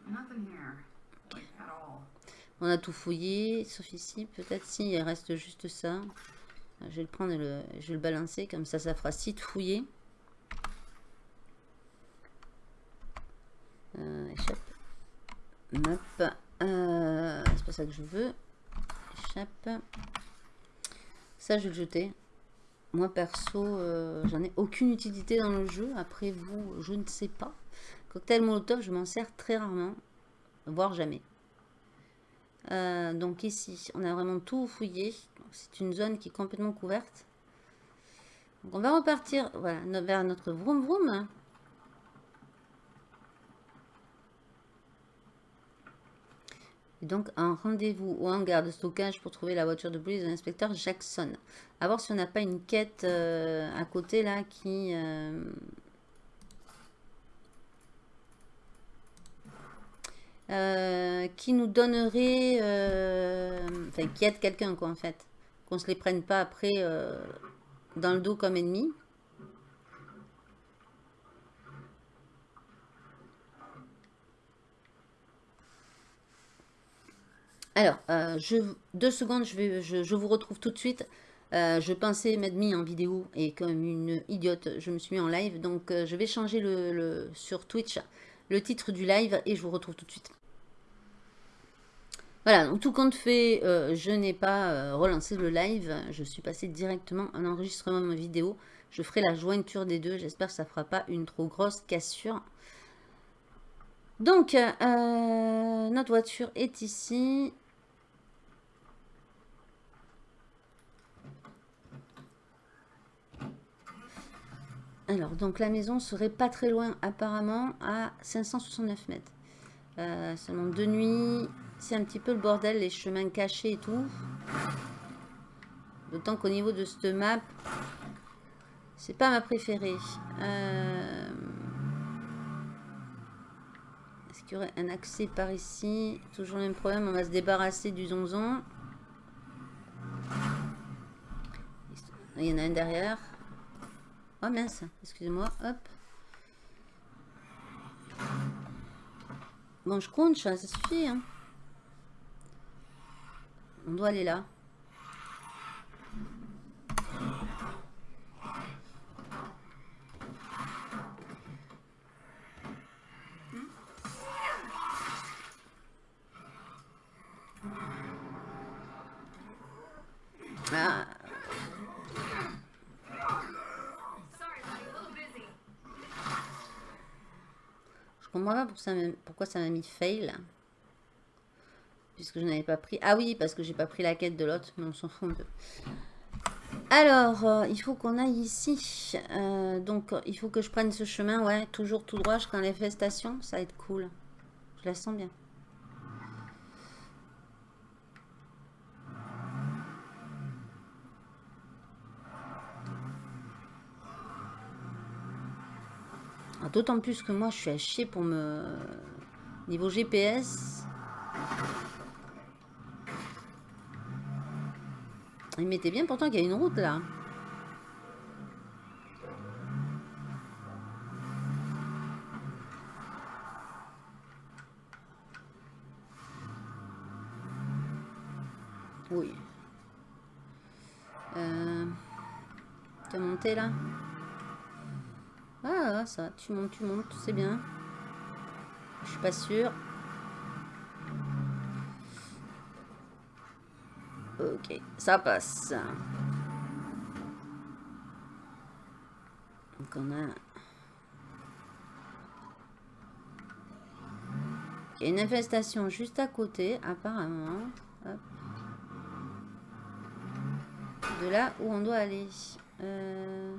Nothing here. Like, at all. On a tout fouillé, sauf ici. Peut-être si, il reste juste ça. Je vais le prendre et le, je vais le balancer, comme ça, ça fera site fouillé. Euh, échappe. Euh, c'est pas ça que je veux. Échappe. Ça, je vais le jeter. Moi, perso, euh, j'en ai aucune utilité dans le jeu. Après, vous, je ne sais pas. Cocktail Molotov, je m'en sers très rarement. Voire jamais. Euh, donc ici, on a vraiment tout fouillé. C'est une zone qui est complètement couverte. Donc on va repartir voilà, vers notre vroom vroom. Et donc un rendez-vous au hangar de stockage pour trouver la voiture de police de l'inspecteur Jackson. À voir si on n'a pas une quête euh, à côté là qui... euh, euh, qui nous donnerait, euh, enfin qui aide quelqu'un quoi en fait, qu'on se les prenne pas après euh, dans le dos comme ennemi. Alors, je, deux secondes, je, vais, je, vous retrouve tout de suite. Je pensais m'être mis en vidéo et comme une idiote, je me suis mis en live. Donc, je vais changer le, le- sur Twitch le titre du live et je vous retrouve tout de suite. Voilà, donc tout compte fait, euh, je n'ai pas euh, relancé le live. Je suis passée directement en enregistrement de ma vidéo. Je ferai la jointure des deux. J'espère que ça ne fera pas une trop grosse cassure. Donc, euh, notre voiture est ici. Alors, donc la maison serait pas très loin apparemment à 569 mètres. Seulement de nuit, c'est un petit peu le bordel, les chemins cachés et tout. D'autant qu'au niveau de cette map, c'est pas ma préférée. Euh, Est-ce qu'il y aurait un accès par ici? Toujours le même problème, on va se débarrasser du zonzon. Il y en a un derrière. Oh mince, excusez-moi, hop. Bon, je compte, ça suffit. Hein. On doit aller là. Ah. Je comprends pas pourquoi ça m'a mis fail. Puisque je n'avais pas pris... Ah oui, parce que j'ai pas pris la quête de l'autre, mais on s'en fout un peu. Alors, euh, il faut qu'on aille ici. Euh, donc, il faut que je prenne ce chemin, ouais, toujours tout droit jusqu'à l'infestation. Ça va être cool. Je la sens bien. Ah, D'autant plus que moi, je suis à chier pour me... Niveau GPS... Il mettait bien pourtant qu'il y a une route là. Oui. Euh... Tu as monté là? Ah, ça, tu montes, tu montes, c'est bien. Je suis pas sûre. Ok, ça passe. Donc on a... Une infestation juste à côté, apparemment. De là où on doit aller. Euh...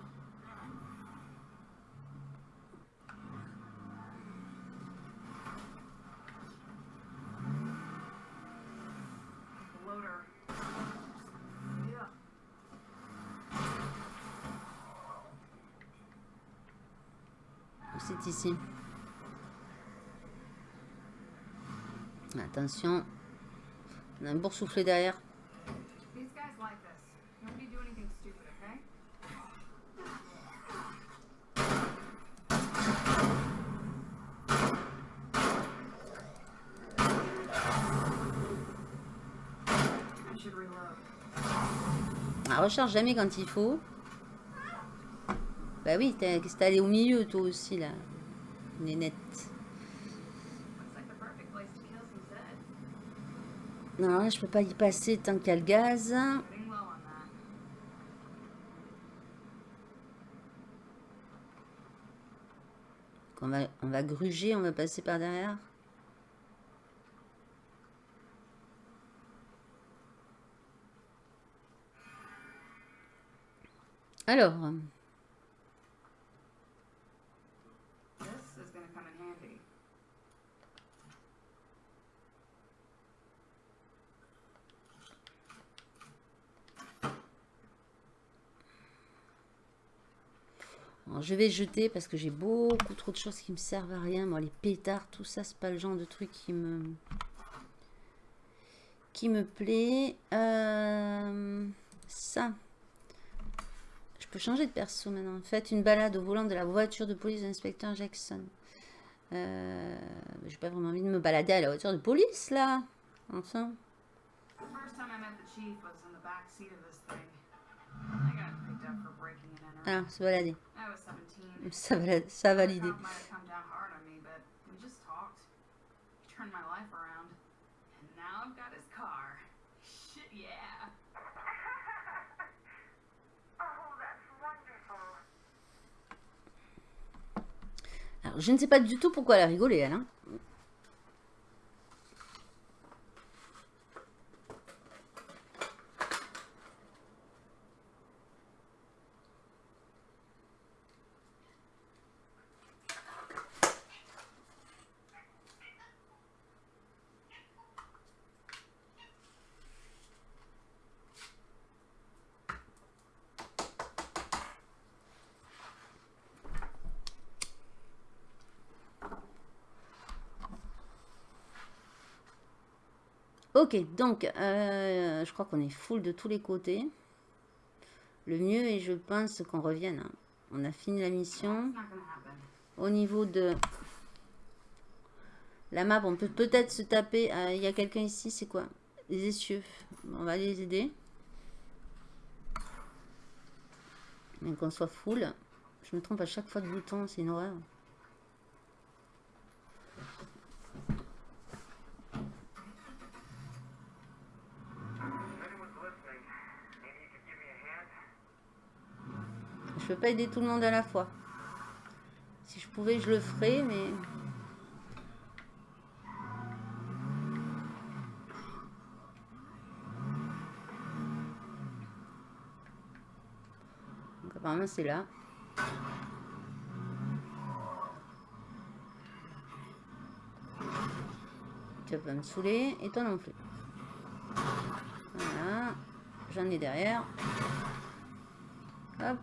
ici. Attention. On a un boursouflé derrière. Ah, recharge jamais quand il faut. Bah oui, t'es allé au milieu toi aussi là. Nénette. Non, là, je peux pas y passer tant qu'il y a le gaz. On va, on va gruger, on va passer par derrière. Alors, This is gonna come in handy. Je vais jeter parce que j'ai beaucoup trop de choses qui me servent à rien. Moi, les pétards, tout ça, c'est pas le genre de truc qui me qui me plaît. Euh, ça. Je peux changer de perso maintenant. Faites une balade au volant de la voiture de police de l'inspecteur Jackson. Euh, J'ai pas vraiment envie de me balader à la voiture de police là. Enfin. The first time I met the chief was in the back seat of this thing. I got picked up for breaking. Ah, se balader. I was 17. Ça, valide- ça yeah. oh, that's wonderful. Alors, je ne sais pas du tout pourquoi elle a rigolé, elle. hein. Ok, donc, euh, je crois qu'on est full de tous les côtés. Le mieux est, je pense, qu'on revienne. hein. On a fini la mission. Au niveau de la map, on peut peut-être se taper. euh, Il y a quelqu'un ici, c'est quoi? Les essieux. On va les aider. Mais qu'on soit full. Je me trompe à chaque fois de bouton, c'est une. Peux pas aider tout le monde à la fois. Si je pouvais, je le ferais, mais... Donc apparemment c'est là. Tu vas pas me saouler, et toi non plus. Voilà. J'en ai derrière. Hop.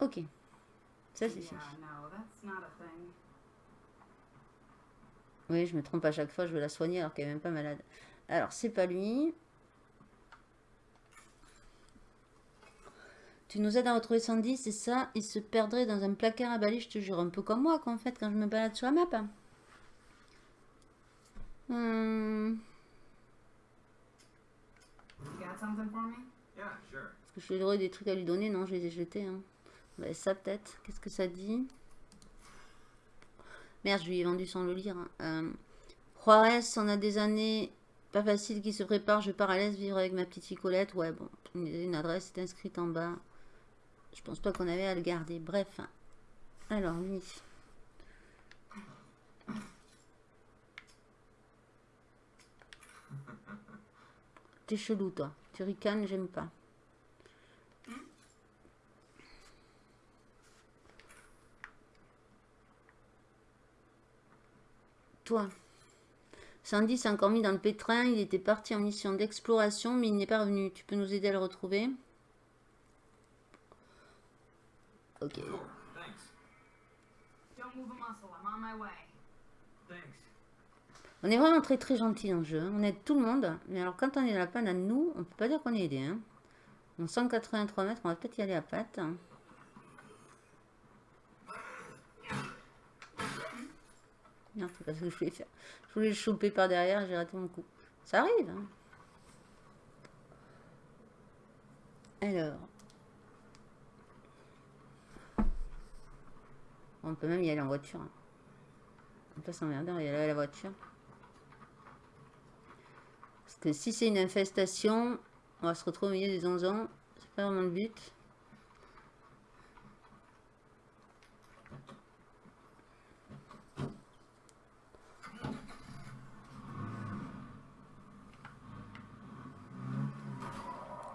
Ok. Ça, c'est Yeah, fini. no, that's not a thing. Oui, je me trompe à chaque fois, je veux la soigner alors qu'elle est même pas malade. Alors, c'est pas lui. Tu nous aides à retrouver Sandy, c'est ça? Il se perdrait dans un placard à balai, je te jure. Un peu comme moi, quoi, en fait, quand je me balade sur la map. Sure. Est-ce que j'aurais des trucs à lui donner Non, je les ai jetés. Hein. Ouais, ça, peut-être. Qu'est-ce que ça dit? Merde, je lui ai vendu sans le lire. hein. Euh, Juarez, on a des années pas faciles qui se préparent. Je pars à l'Est vivre avec ma petite fille Colette. Ouais, bon, une, une adresse est inscrite en bas. Je pense pas qu'on avait à le garder. Bref. hein. Alors, lui. T'es chelou, toi. Tu ricanes, j'aime pas. Toi. Sandy s'est encore mis dans le pétrin. Il était parti en mission d'exploration, mais il n'est pas revenu. Tu peux nous aider à le retrouver? Ok. Thanks. Don't move a muscle. I'm on my way. Thanks. On est vraiment très très gentil dans le jeu. On aide tout le monde. Mais alors quand on est dans la panne à nous, on peut pas dire qu'on est aidé. Hein. Donc 183 mètres, on va peut-être y aller à patte. hein. Non, c'est pas ce que je voulais faire. Je voulais le choper par derrière j'ai raté mon coup. Ça arrive. hein. Alors. On peut même y aller en voiture. hein. On peut s'emmerder, on y aller à la voiture. Parce que si c'est une infestation, on va se retrouver au milieu des 11 ans. C'est pas vraiment le but.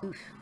Oof.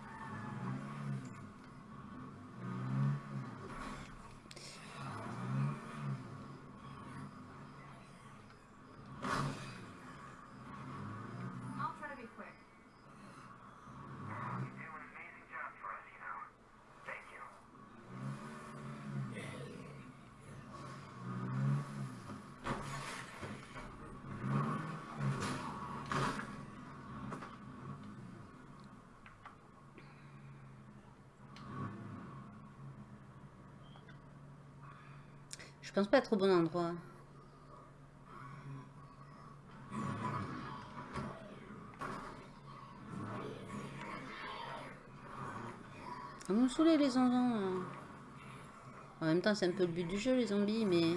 Je pense pas être au bon endroit. Ils vont saouler les enfants. En même temps, c'est un peu le but du jeu, les zombies, mais...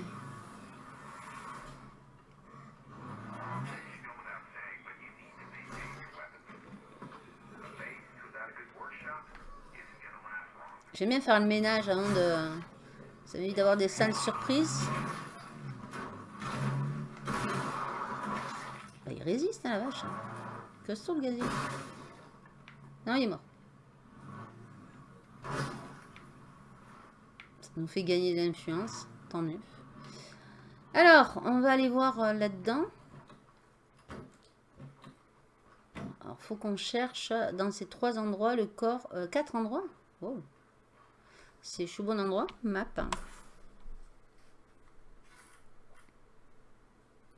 J'aime bien faire le ménage avant de... Ça m'évite d'avoir des sales surprises. Bah, il résiste, hein, la vache. Costaud, le gazier. Non, il est mort. Ça nous fait gagner de l'influence. Tant mieux. Alors, on va aller voir euh, là-dedans. Alors, faut qu'on cherche dans ces trois endroits le corps... euh, quatre endroits. C'est je suis au bon endroit Map.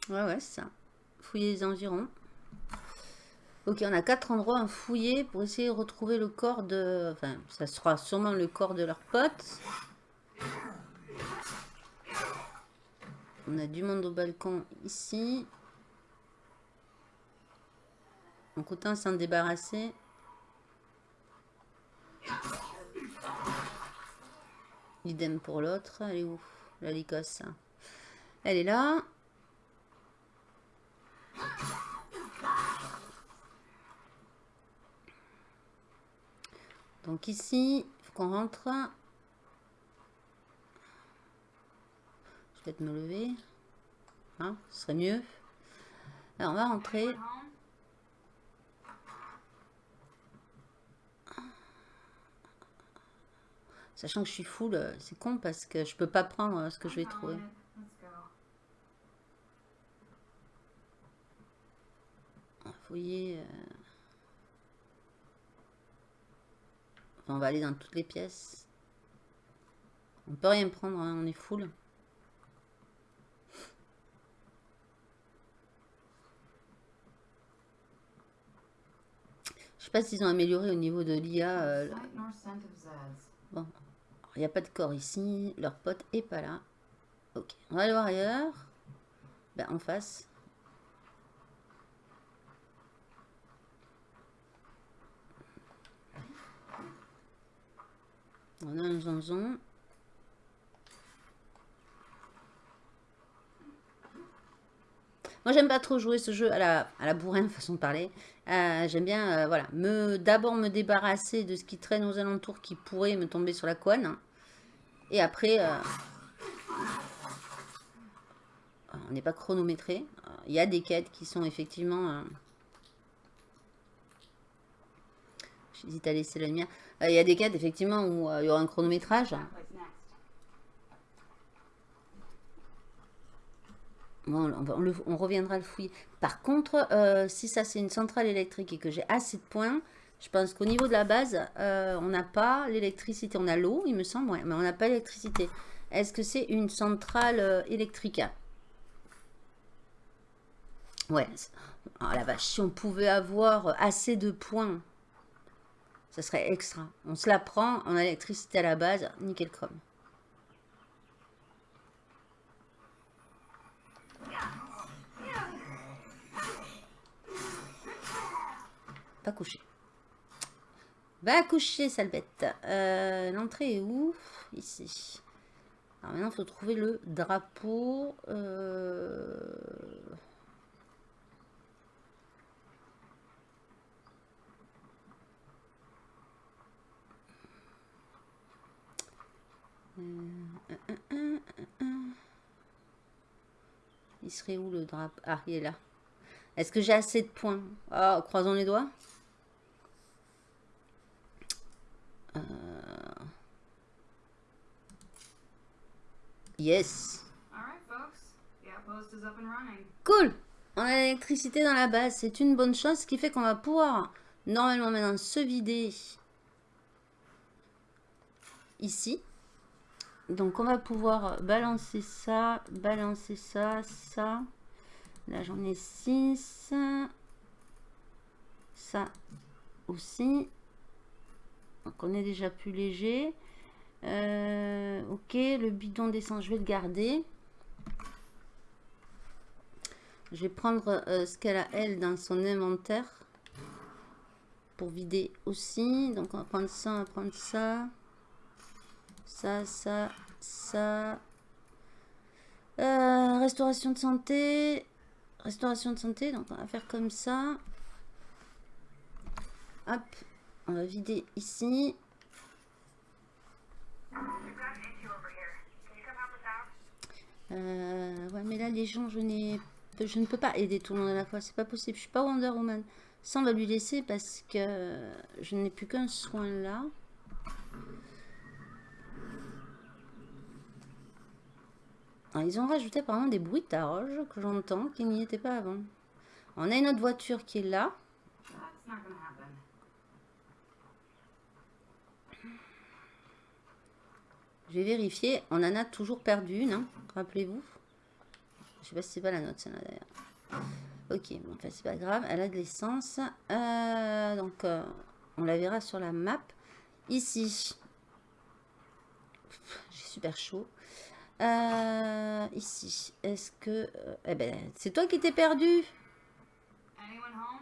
Ouais, ouais, ça. Fouiller les environs. Ok, on a quatre endroits à fouiller pour essayer de retrouver le corps de... Enfin, ça sera sûrement le corps de leur pote. On a du monde au balcon ici. Donc autant s'en débarrasser. Idem pour l'autre. Elle est où? La licosse. Elle est là. Donc ici, il faut qu'on rentre. Je vais peut-être me lever. Hein, ce serait mieux. Alors on va rentrer. Sachant que je suis full, euh, c'est con parce que je peux pas prendre euh, ce que je vais trouver. Fouiller. euh. Enfin, on va aller dans toutes les pièces. On peut rien prendre, hein, on est full. Je sais pas s'ils ont amélioré au niveau de l'IA. euh. Bon, il n'y a pas de corps ici. Leur pote est pas là. Ok, on va aller voir ailleurs. Ben, en face. On a un zonzon. Moi, j'aime pas trop jouer ce jeu à la, à la bourrin, façon de parler. Euh, j'aime bien, euh, voilà, me d'abord me débarrasser de ce qui traîne aux alentours qui pourrait me tomber sur la couenne. Et après, euh, on n'est pas chronométré. Il y a des quêtes qui sont effectivement... J'hésite à laisser la lumière. Il y a des quêtes, effectivement, où il y aura un chronométrage place next. On, reviendra le fouiller. Par contre, euh, si ça c'est une centrale électrique et que j'ai assez de points, je pense qu'au niveau de la base, euh, on n'a pas l'électricité. On a l'eau, il me semble, mais on n'a pas l'électricité. Est-ce que c'est une centrale euh, électrique? Ouais. Oh la vache, si on pouvait avoir assez de points, ça serait extra. On se la prend, on a l'électricité à la base, nickel chrome. Pas couché. Va coucher, sale bête. Euh, L'entrée est où? Ici. Alors maintenant, il faut trouver le drapeau. euh, euh, euh, euh, euh, euh. Il serait où le drapeau Ah, il est là. Est-ce que j'ai assez de points? Ah, croisons les doigts. Euh, Yes. Cool. On a l'électricité dans la base. C'est une bonne chose. Ce qui fait qu'on va pouvoir normalement maintenant se vider ici. Donc on va pouvoir balancer ça, balancer ça, ça. Là j'en ai 6. Ça aussi. Donc on est déjà plus léger. Euh, ok, le bidon d'essence, je vais le garder. Je vais prendre euh, ce qu'elle a elle dans son inventaire. pour vider aussi. Donc on va prendre ça, on va prendre ça. Ça, ça, ça. Euh, restauration de santé. Restauration de santé, donc on va faire comme ça. Hop, on va vider ici. Euh, ouais, mais là, les gens, je n'ai, je ne peux pas aider tout le monde à la fois. C'est pas possible. Je suis pas Wonder Woman. Ça, on va lui laisser parce que je n'ai plus qu'un soin là. Alors, ils ont rajouté apparemment des bruitages que j'entends qui n'y étaient pas avant. On a une autre voiture qui est là. Je vais vérifier. On en a toujours perdu une, hein, rappelez-vous. Je sais pas si c'est pas la note, celle-là d'ailleurs. Ok, bon, enfin, c'est pas grave. Elle a de l'essence. Euh, donc, euh, on la verra sur la map. Ici. J'ai super chaud. Euh, ici. Est-ce que... euh, eh ben, c'est toi qui t'es perdu? Anyone home?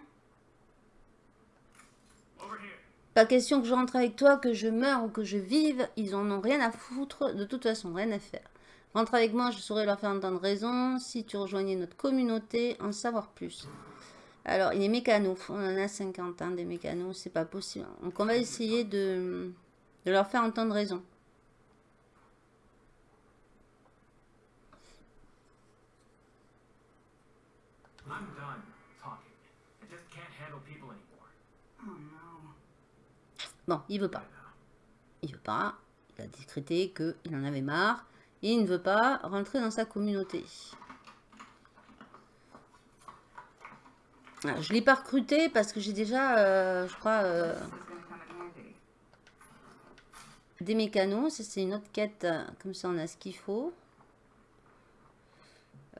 Over here. Pas question que je rentre avec toi, que je meure ou que je vive. Ils en ont rien à foutre. De toute façon, rien à faire. Rentre avec moi, je saurais leur faire entendre raison. Si tu rejoignais notre communauté, en savoir plus. Alors, il est mécano. On en a 50 hein, des mécanos. C'est pas possible. Donc, on va essayer de, de leur faire entendre raison. Bon, il veut pas. Il veut pas. Il a décrété qu'il en avait marre. Et il ne veut pas rentrer dans sa communauté. Ah, je l'ai pas recruté parce que j'ai déjà, euh, je crois, euh, des mécanos. C'est une autre quête. Comme ça, on a ce qu'il faut.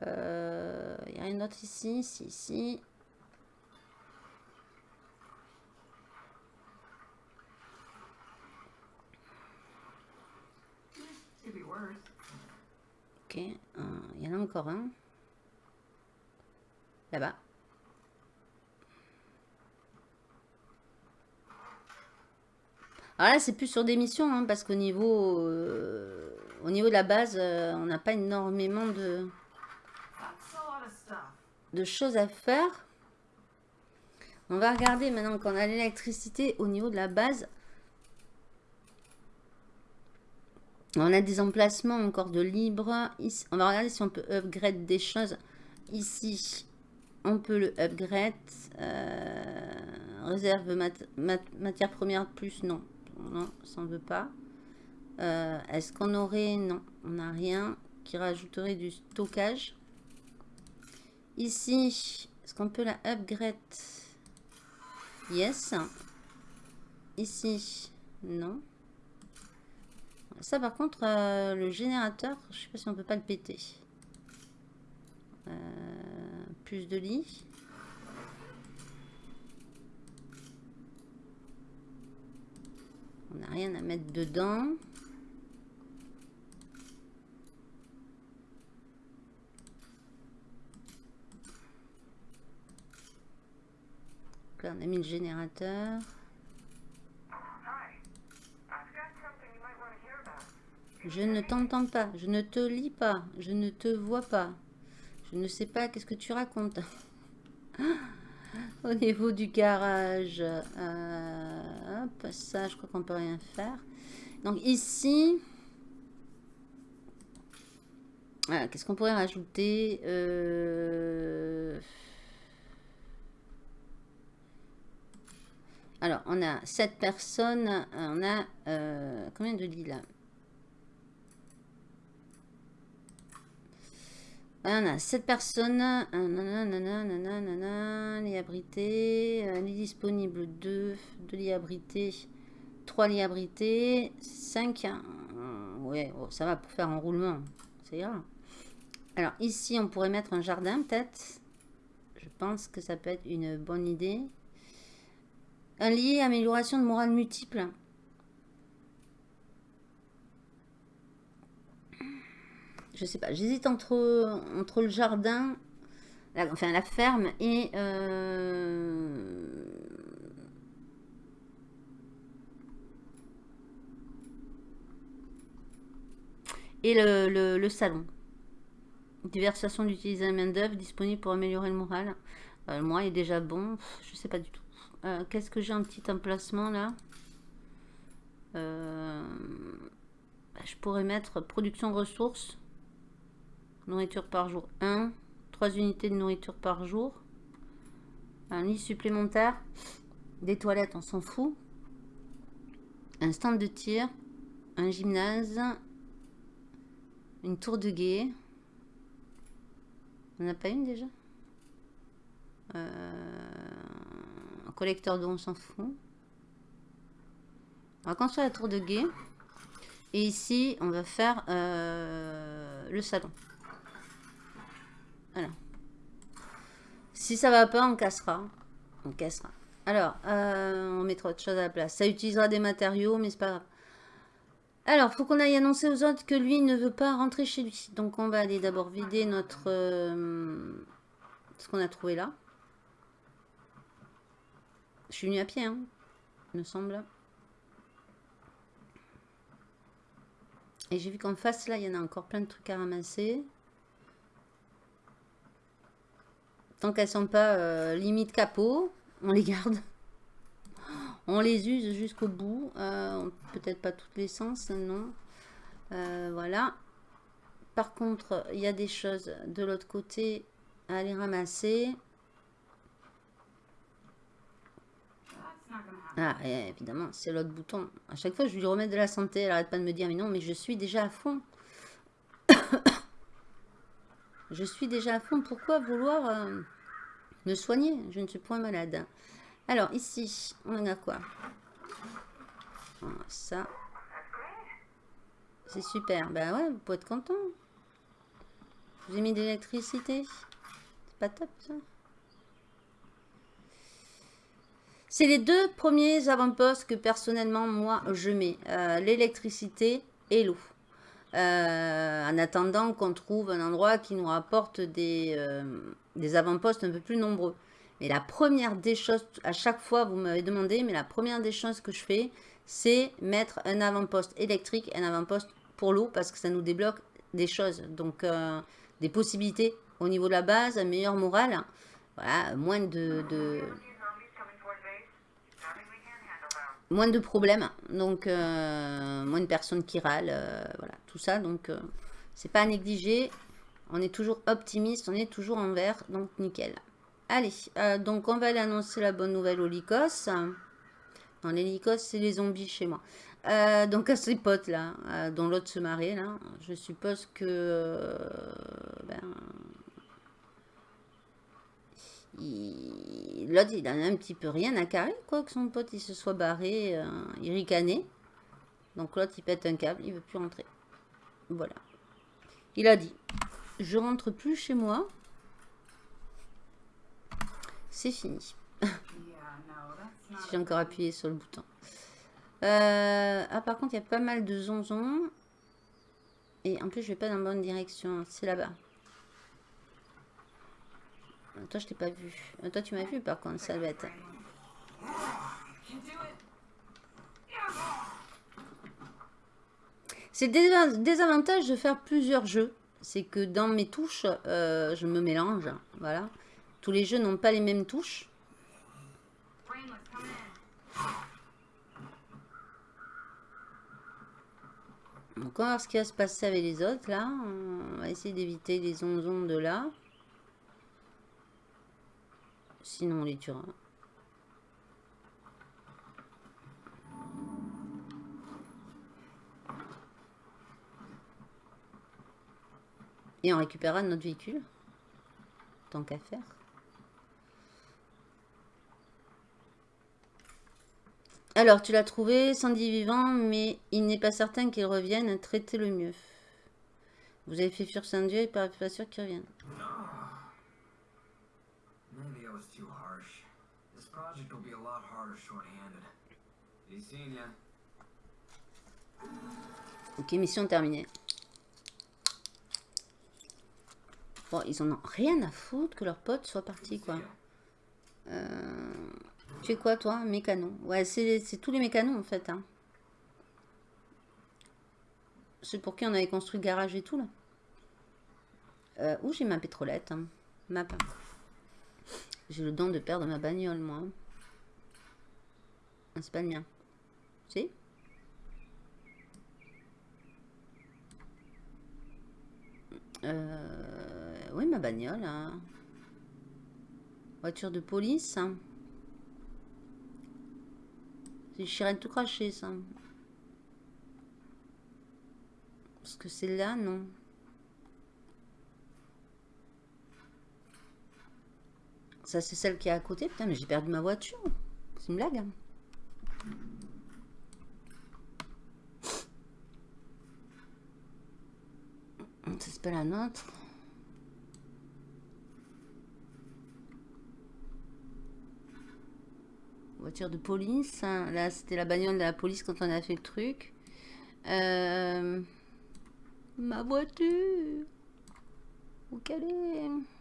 Euh, Il y a rien d'autre ici, ici, ici. Ok, il y en a encore un. Là-bas. Alors là, c'est plus sur des missions, hein, parce qu'au niveau, euh, au niveau de la base, euh, on n'a pas énormément de choses à faire. On va regarder maintenant qu'on a l'électricité au niveau de la base. On a des emplacements encore de libre. On va regarder si on peut upgrade des choses. Ici, on peut le upgrade. Euh, réserve mat- mat- matière première plus, non. Non, ça ne veut pas. Euh, Est-ce qu'on aurait... Non, on n'a rien qui rajouterait du stockage. Ici, est-ce qu'on peut la upgrade? Yes. Ici, non. Ça, par contre, euh, le générateur, je sais pas si on peut pas le péter. Euh, plus de lits. On n'a rien à mettre dedans. Donc là, on a mis le générateur. Je ne t'entends pas, je ne te lis pas, je ne te vois pas. Je ne sais pas qu'est-ce que tu racontes. Au niveau du garage, euh, ça, je crois qu'on peut rien faire. Donc ici, voilà, qu'est-ce qu'on pourrait rajouter Euh, Alors, on a 7 personnes, on a euh, combien de lits là? On a 7 personnes, euh, lits abrités, euh, lits disponibles 2, 2 lits abrités, 3 lits abrités, 5, ouais, oh, ça va pour faire un roulement, ça ira. Alors ici, on pourrait mettre un jardin peut-être, je pense que ça peut être une bonne idée. Un lit, amélioration de morale multiple. je sais pas, j'hésite entre, entre le jardin, enfin la ferme et... Euh, et le, le, salon. Diverses façons d'utiliser la main d'œuvre disponible pour améliorer le moral. Euh, moi est déjà bon, je sais pas du tout. Euh, qu'est-ce que j'ai un petit emplacement là? Euh, bah, je pourrais mettre production ressources. Nourriture par jour 1. 3 unités de nourriture par jour. Un lit supplémentaire. Des toilettes, on s'en fout. Un stand de tir. Un gymnase. Une tour de guet. On n'a pas une déjà? Euh, Un collecteur d'eau, on s'en fout. On va construire la tour de guet. Et ici, on va faire euh, le salon. Voilà. Si ça va pas, on cassera. On cassera. Alors, euh, on mettra autre chose à la place. Ça utilisera des matériaux, mais c'est pas grave. Alors, faut qu'on aille annoncer aux autres que lui ne veut pas rentrer chez lui. Donc, on va aller d'abord vider notre... euh, ce qu'on a trouvé là. Je suis venue à pied, hein, me semble. Et j'ai vu qu'en face, là, il y en a encore plein de trucs à ramasser. Tant qu'elles sont pas euh, limite capot, on les garde. On les use jusqu'au bout. Euh, Peut-être pas toutes les sens, non. Euh, voilà. Par contre, il y a des choses de l'autre côté à aller ramasser. Ah, évidemment, c'est l'autre bouton. À chaque fois, je lui remets de la santé. Elle arrête pas de me dire, mais non, mais je suis déjà à fond. Je suis déjà à fond. Pourquoi vouloir euh, me soigner? Je ne suis point malade. Alors, ici, on a quoi? Voilà, Ça, c'est super. Ben ouais, vous pouvez être content. Vous ai mis de l'électricité. C'est pas top, ça? C'est les deux premiers avant-postes que personnellement, moi, je mets. Euh, L'électricité et l'eau. Euh, en attendant qu'on trouve un endroit qui nous rapporte des, euh, des avant-postes un peu plus nombreux. Mais la première des choses, à chaque fois, vous m'avez demandé, mais la première des choses que je fais, c'est mettre un avant-poste électrique, un avant-poste pour l'eau, parce que ça nous débloque des choses. Donc, euh, des possibilités au niveau de la base, un meilleur moral. Voilà, moins de, moins de problèmes, donc euh, moins de personnes qui râlent, euh, voilà, tout ça, donc euh, c'est pas à négliger. On est toujours optimiste, on est toujours en vert, donc nickel. Allez, donc on va aller annoncer la bonne nouvelle aux Lycos. Non, les Lycos, c'est les zombies chez moi. Donc à ces potes là, dont l'autre se marrait là, je suppose que ben, l'autre il en a un petit peu rien à carrer quoi que son pote il se soit barré, euh, il ricanait. Donc l'autre il pète un câble, il veut plus rentrer. Voilà. Il a dit, je rentre plus chez moi. C'est fini. J'ai encore appuyé sur le bouton. Euh, ah, par contre, il y a pas mal de zonzons. Et en plus, je vais pas dans la bonne direction. C'est là-bas. Euh, Toi, je t'ai pas vu. Euh, Toi, tu m'as vu, par contre, sale bête. C'est le désa- désavantage de faire plusieurs jeux. C'est que dans mes touches, euh, je me mélange. Voilà. Tous les jeux n'ont pas les mêmes touches. Donc on va voir ce qui va se passer avec les autres là. On va essayer d'éviter les zonzons de là. Sinon on les tuera. Et on récupérera notre véhicule. Tant qu'à faire. Alors, tu l'as trouvé, Sandy vivant, mais il n'est pas certain qu'il revienne. Traitez le mieux. Vous avez fait fuir Sandy, il n'est pas sûr qu'il revienne. Was too harsh. This project will be a lot harder short-handed. Be seeing ya. Ok, mission terminée. Bon, ils en ont rien à foutre que leurs potes soient partis, quoi. Euh, Tu es quoi, toi Mécano. Ouais, c'est c'est tous les mécanos, en fait. hein. Ceux pour qui on avait construit le garage et tout, là. Euh, où j'ai ma pétrolette hein? Map. J'ai le don de perdre ma bagnole, moi. Ah, c'est pas le mien. Si? Euh, Oui, ma bagnole. hein. Voiture de police. hein. C'est Chirène tout craché, ça. Parce que c'est là, non. Ça, c'est celle qui est à côté. Putain, mais j'ai perdu ma voiture. C'est une blague. hein. Ça, c'est pas la nôtre. Voiture de police. hein. Là, c'était la bagnole de la police quand on a fait le truc. Euh, Ma voiture. Où qu'elle est?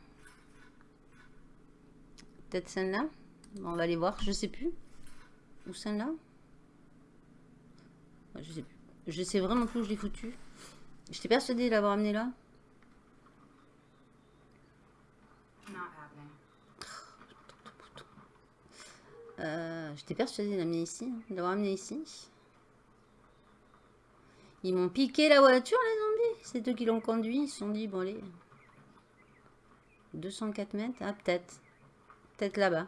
Peut-être celle-là On va aller voir, je sais plus. Où celle-là Je sais plus. Je sais vraiment plus où je l'ai foutu. J'étais persuadée de l'avoir amené là. Euh, J'étais persuadée de l'amener ici, hein, de l'avoir amené ici. Ils m'ont piqué la voiture, les zombies. C'est eux qui l'ont conduit. Ils se sont dit, bon, allez. 204 mètres. Ah, peut-être. Là-bas.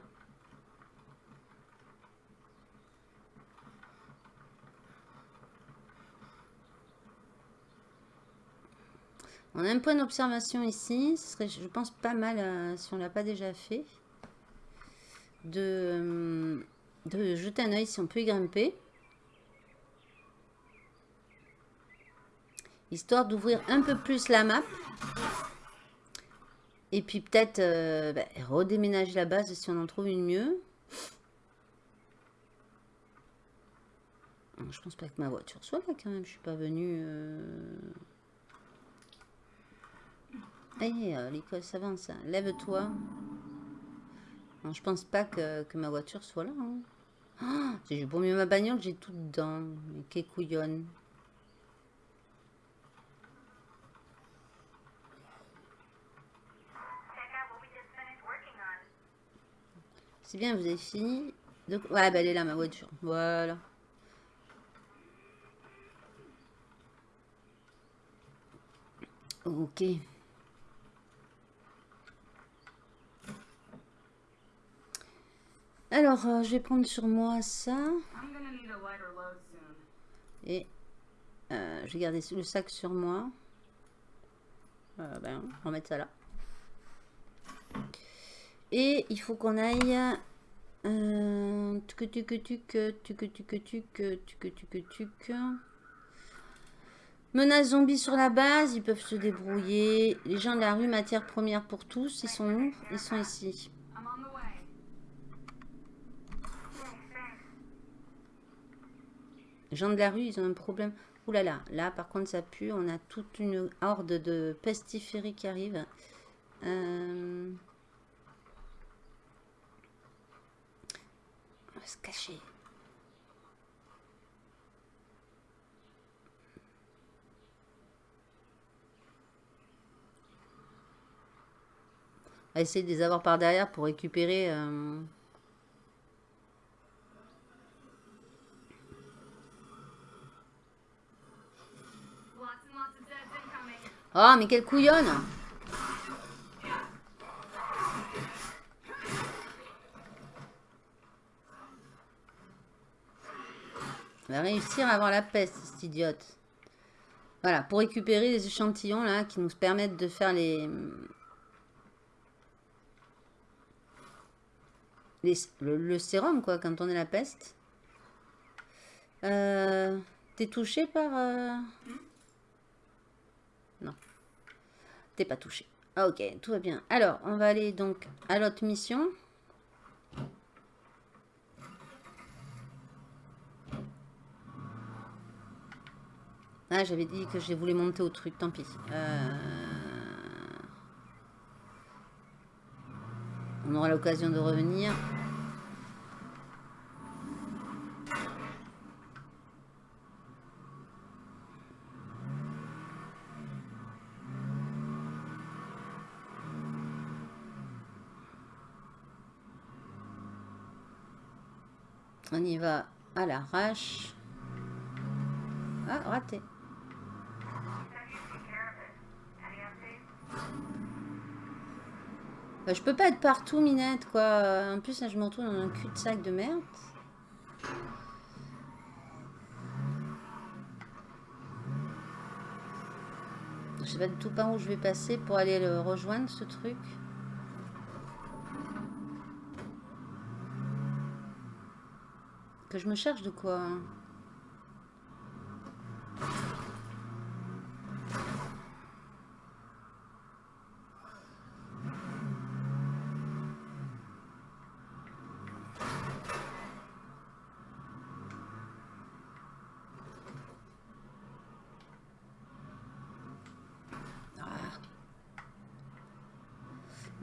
On a un point d'observation ici. Ce serait, je pense, pas mal euh, si on l'a pas déjà fait. De, de jeter un œil si on peut y grimper. Histoire d'ouvrir un peu plus la map. Et puis peut-être euh, bah, redéménager la base si on en trouve une mieux. Je pense pas que ma voiture soit là quand même. Je suis pas venue... Euh... Allez, euh, l'Écosse avance. hein. Lève-toi. Je pense pas que, que ma voiture soit là. hein. Ah, j'ai pour mieux ma bagnole, j'ai tout dedans. Mais qu'est couillonne. C'est bien, vous avez fini. De... Ouais, bah elle est là, ma voiture. Voilà. Ok. Alors, euh, je vais prendre sur moi ça. Et euh, je vais garder le sac sur moi. Euh, ben, on va mettre ça là. Et il faut qu'on aille. Euh, tuc, tuc, tuc, tuc, tuc, tuc, tuc, tuc. Menace zombie sur la base, ils peuvent se débrouiller. Les gens de la rue, matière première pour tous, ils sont où Ils sont ici. Les gens de la rue, ils ont un problème. Ouh là là, là par contre ça pue. On a toute une horde de pestiférés qui arrivent. Euh, se cacher. On va essayer de les avoir par derrière pour récupérer... euh. Oh, mais quelle couillonne va réussir à avoir la peste, cette idiote. Voilà, pour récupérer les échantillons là qui nous permettent de faire les... les- le, le sérum quoi, quand on est la peste. Euh, T'es touché par... euh, Non. T'es pas touché. Ah, ok, tout va bien. Alors, on va aller donc à l'autre mission. Ah, j'avais dit que j'ai voulu monter au truc, tant pis. Euh, on aura l'occasion de revenir. On y va à l'arrache. Ah, raté. Bah, je peux pas être partout, Minette, quoi. En plus, là, je me retrouve dans un cul-de-sac de merde. Je sais pas du tout par où je vais passer pour aller le rejoindre, ce truc. Que je me cherche de quoi hein.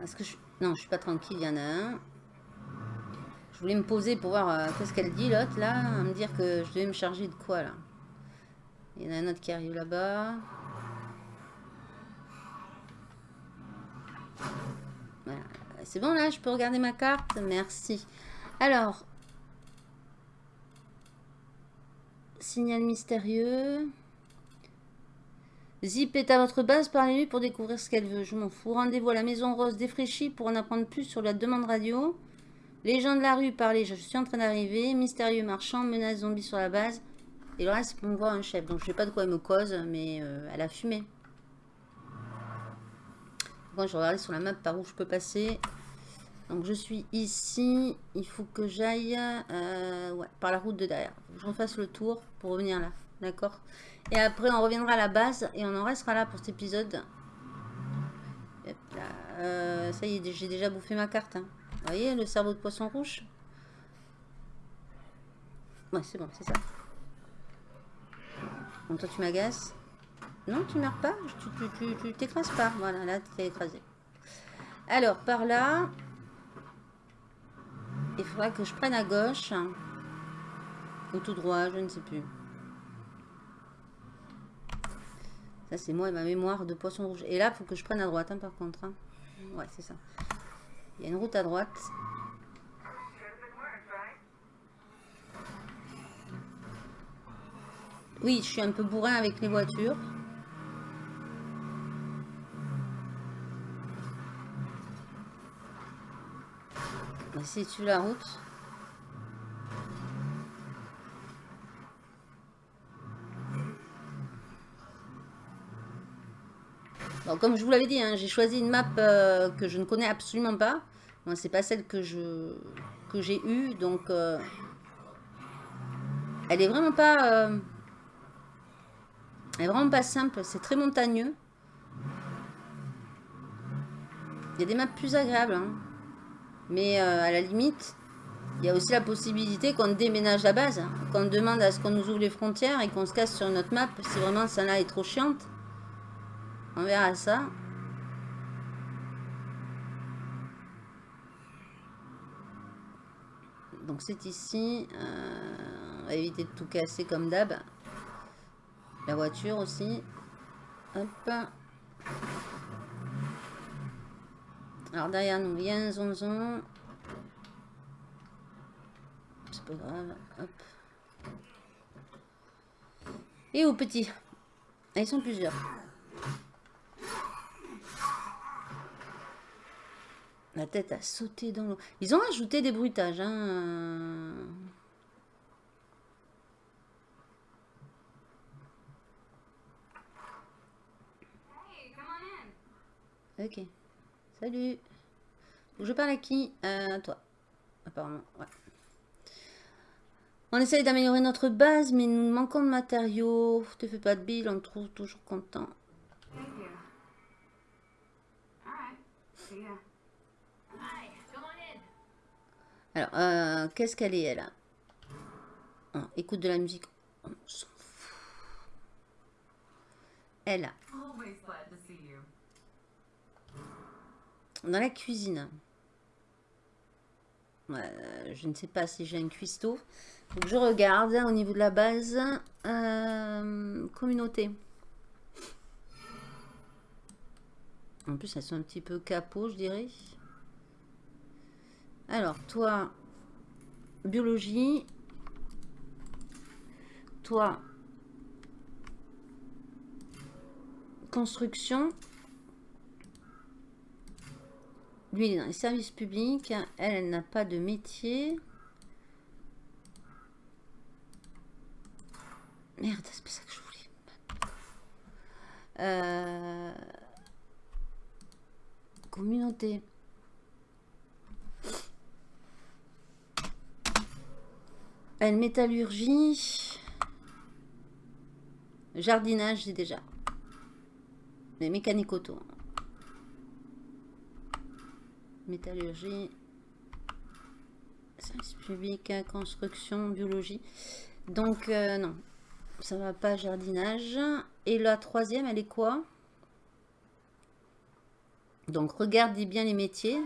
Est-ce que je... Non, je suis pas tranquille, il y en a un. Je voulais me poser pour voir euh, qu'est-ce qu'elle dit, l'autre, là. Me dire que je devais me charger de quoi, là. Il y en a un autre qui arrive là-bas. Voilà. C'est bon, là, je peux regarder ma carte? Merci. Alors. Signal mystérieux. Zip est à votre base, parlez-lui pour découvrir ce qu'elle veut. Je m'en fous. Rendez-vous à la Maison Rose défraîchie pour en apprendre plus sur la demande radio. Les gens de la rue, parlez, je suis en train d'arriver. Mystérieux marchand, menace zombie sur la base. Et le reste, me voir un chef. Donc je sais pas de quoi elle me cause, mais euh, elle a fumé. Bon, je regarder sur la map par où je peux passer. Donc je suis ici. Il faut que j'aille euh, par la route de derrière. Faut que J'en fasse le tour pour revenir là. D'accord? Et après, on reviendra à la base et on en restera là pour cet épisode. Euh, ça y est, j'ai déjà bouffé ma carte. hein. Vous voyez le cerveau de poisson rouge? Ouais, c'est bon, c'est ça. Bon, toi, tu m'agaces. Non, tu meurs pas. Tu t'écrases pas. Voilà, là, tu t'es écrasé. Alors, par là, il faudra que je prenne à gauche. Ou tout droit, je ne sais plus. Ça, c'est moi et ma mémoire de poisson rouge. Et là, il faut que je prenne à droite, hein, par contre. hein. Ouais, c'est ça. Il y a une route à droite. Oui, je suis un peu bourrin avec les voitures. Va essayer de suivre la route. Bon, comme je vous l'avais dit, hein, j'ai choisi une map euh, que je ne connais absolument pas. Bon, c'est pas celle que j'ai eue, donc euh, elle est vraiment pas. euh, elle est vraiment pas simple, c'est très montagneux. Il y a des maps plus agréables. hein. Mais à la limite, il y a aussi la possibilité qu'on déménage la base. hein. Qu'on demande à ce qu'on nous ouvre les frontières et qu'on se casse sur une autre map. Si vraiment celle-là est trop chiante. On verra ça. Donc c'est ici. Euh, on va éviter de tout casser comme d'hab. La voiture aussi. Hop. Alors derrière nous, a un zonzon. C'est pas grave. Hop. Et au petit. Ah, ils sont plusieurs. La tête a sauté dans l'eau. Ils ont ajouté des bruitages. Hein. Ok. Salut. Je parle à qui? Euh, À toi. Apparemment, ouais. On essaye d'améliorer notre base, mais nous manquons de matériaux. Te fais pas de bile, on te trouve toujours content. Alors, euh, qu'est-ce qu'elle est, elle Ah, Écoute de la musique. On s'en fout. Elle, dans la cuisine. Euh, je ne sais pas si j'ai un cuistot. Je regarde au niveau de la base. Euh, communauté. En plus, elles sont un petit peu capot, je dirais. Alors, toi, biologie. toi, construction. Lui, il est dans les services publics. Elle, elle n'a pas de métier. Merde, c'est pas ça que je voulais. Euh, Communauté. Elle, métallurgie. Jardinage, j'ai déjà. Les mécaniques auto. Métallurgie. Service public, construction, biologie. Donc, euh, non. Ça va pas, jardinage. Et la troisième, elle est quoi? Donc, regardez bien les métiers.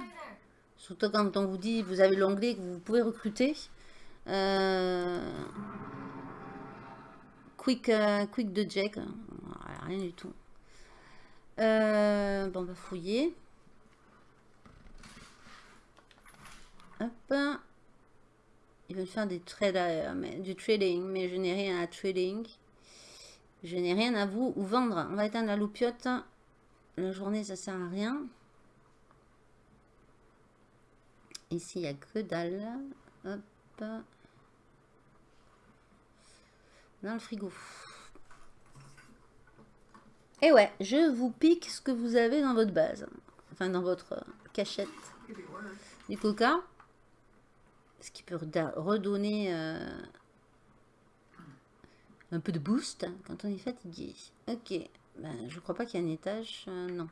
Surtout quand on vous dit, vous avez l'onglet que vous pouvez recruter. Euh, quick, euh, quick de Jack. Rien du tout. Euh, bon, on va fouiller. Hop. Ils veulent faire des trades, du trading, mais je n'ai rien à trading. Je n'ai rien à vous vendre. On va éteindre la loupiote. La journée, ça sert à rien. Ici, il n'y a que dalle. Hop. Dans le frigo. Et ouais, je vous pique ce que vous avez dans votre base. Enfin, dans votre euh, cachette. Du coca. Ce qui peut redonner euh, un peu de boost quand on est fatigué. Ok. Ben, je crois pas qu'il y ait un étage. euh, non.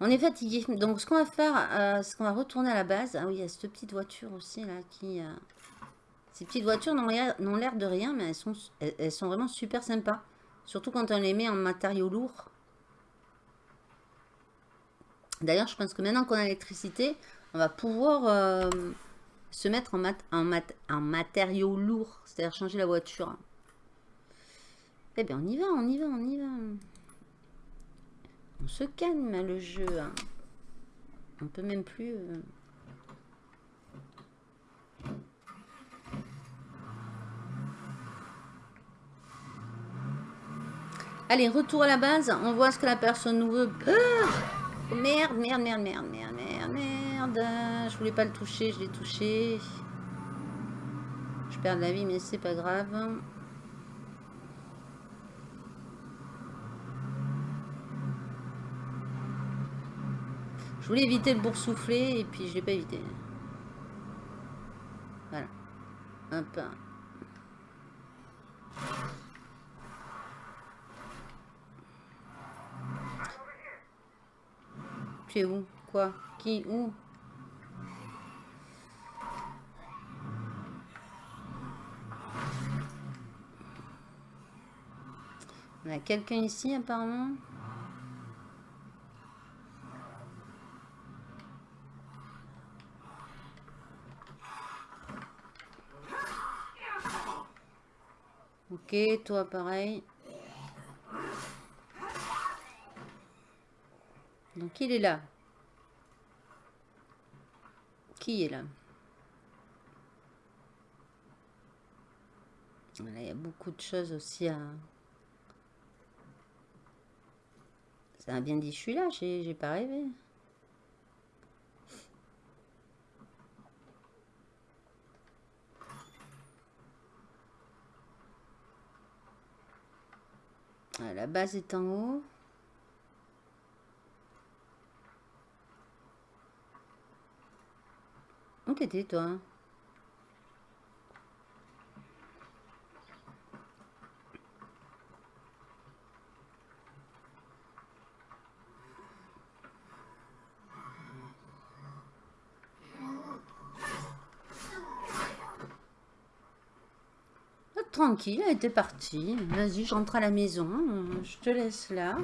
On est fatigué. Donc, ce qu'on va faire, euh, c'est qu'on va retourner à la base. Ah oui, il y a cette petite voiture aussi, là, qui... Ces petites voitures n'ont l'air de rien, mais elles sont, elles sont vraiment super sympas. Surtout quand on les met en matériaux lourds. D'ailleurs, je pense que maintenant qu'on a l'électricité, on va pouvoir euh, se mettre en, mat en, mat en matériaux lourds. C'est-à-dire changer la voiture. Eh bien, on y va, on y va, on y va. On se calme le jeu. hein. On peut même plus. euh, Allez, retour à la base. On voit ce que la personne nous veut. Ah merde, merde, merde, merde, merde, merde. Je voulais pas le toucher, je l'ai touché. Je perds de la vie, mais c'est pas grave. Je voulais éviter le boursouflé et puis je l'ai pas évité. Voilà. Hop. Où? Quoi? Qui? Où? On a quelqu'un ici apparemment. Ok, toi pareil. Donc il est là. Qui est là? Il y a beaucoup de choses aussi à... Ça a bien dit, je suis là, j'ai j'ai pas rêvé. Ah, la base est en haut. Où t'étais, toi? Tranquille, elle était partie. Vas-y, je rentre à la maison. Je te laisse là.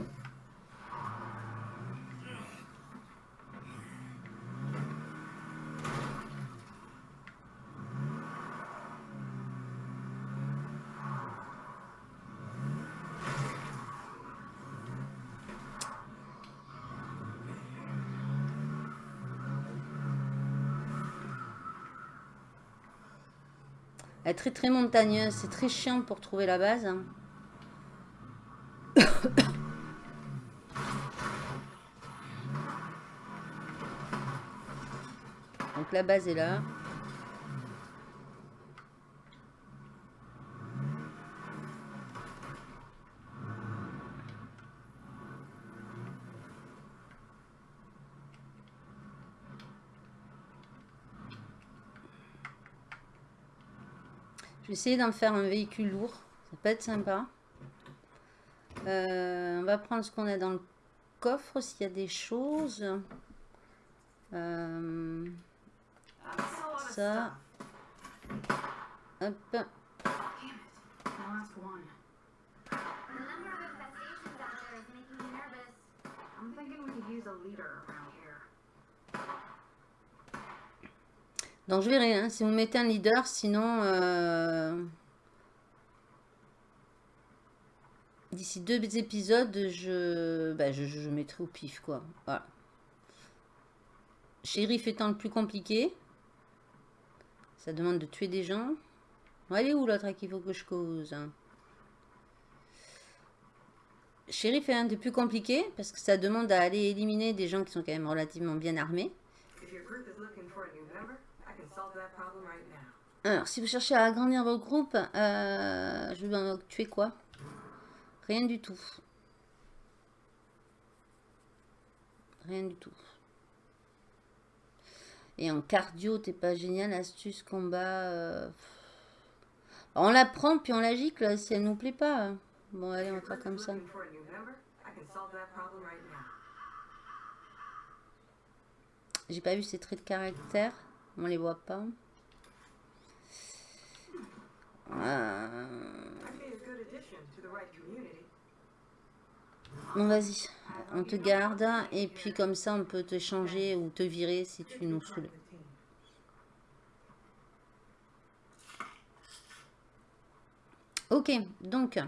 Est très très montagneuse. C'est très chiant pour trouver la base. hein. Donc la base est là. Essayer d'en faire un véhicule lourd. Ça peut être sympa. Euh, on va prendre ce qu'on a dans le coffre s'il y a des choses. Euh, Uh, ça. Hop. Donc je verrai hein, si vous mettez un leader, sinon euh, d'ici deux épisodes, je, bah, je, mettrai au pif quoi. Voilà. Shérif étant le plus compliqué, ça demande de tuer des gens. Elle est où l'autre à qui faut que je cause hein? Shérif est un des plus compliqués parce que ça demande à aller éliminer des gens qui sont quand même relativement bien armés. Alors, si vous cherchez à agrandir vos groupes, euh, je vais tuer quoi? Rien du tout. Rien du tout. Et en cardio, t'es pas génial, astuce, combat. euh, On la prend puis on la gicle si elle nous plaît pas. Bon, allez, on va faire comme ça. J'ai pas vu ces traits de caractère. On les voit pas. Euh. Bon, vas-y. On te garde. Et puis comme ça, on peut te changer ou te virer si tu nous saoules. Ok, donc,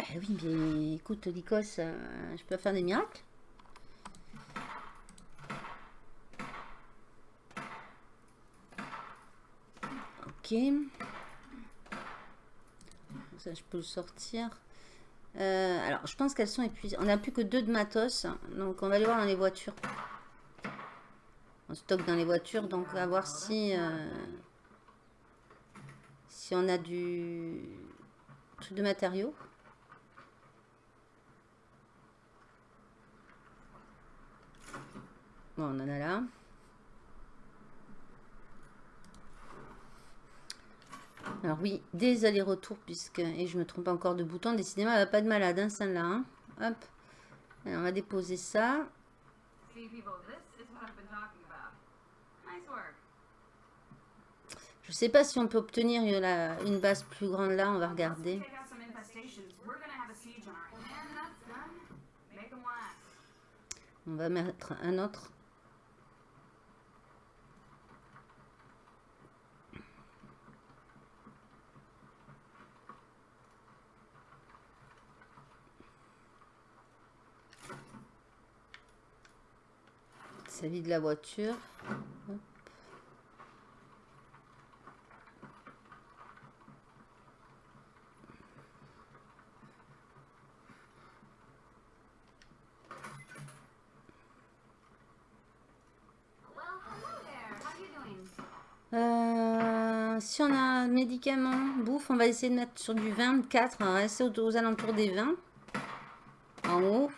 bah oui, mais écoute, Lycos, euh, je peux faire des miracles. Ok. Ça, je peux le sortir. Euh, alors, je pense qu'elles sont épuisées. On n'a plus que deux de matos. Donc, on va aller voir dans les voitures. On stocke dans les voitures. Donc, on va voir si... euh, si on a du... Truc de matériaux. On en a là. Alors oui, des allers-retours, puisque... Et je me trompe encore de bouton. Décidément, elle va pas de malade, hein, celle-là. hein. Hop. On va déposer ça. Je sais pas si on peut obtenir une, la- une base plus grande là. On va regarder. On va mettre un autre. Ça vide la voiture. Euh, si on a un médicament, bouffe, on va essayer de mettre sur du 24. On va rester aux, aux alentours des 20. En haut.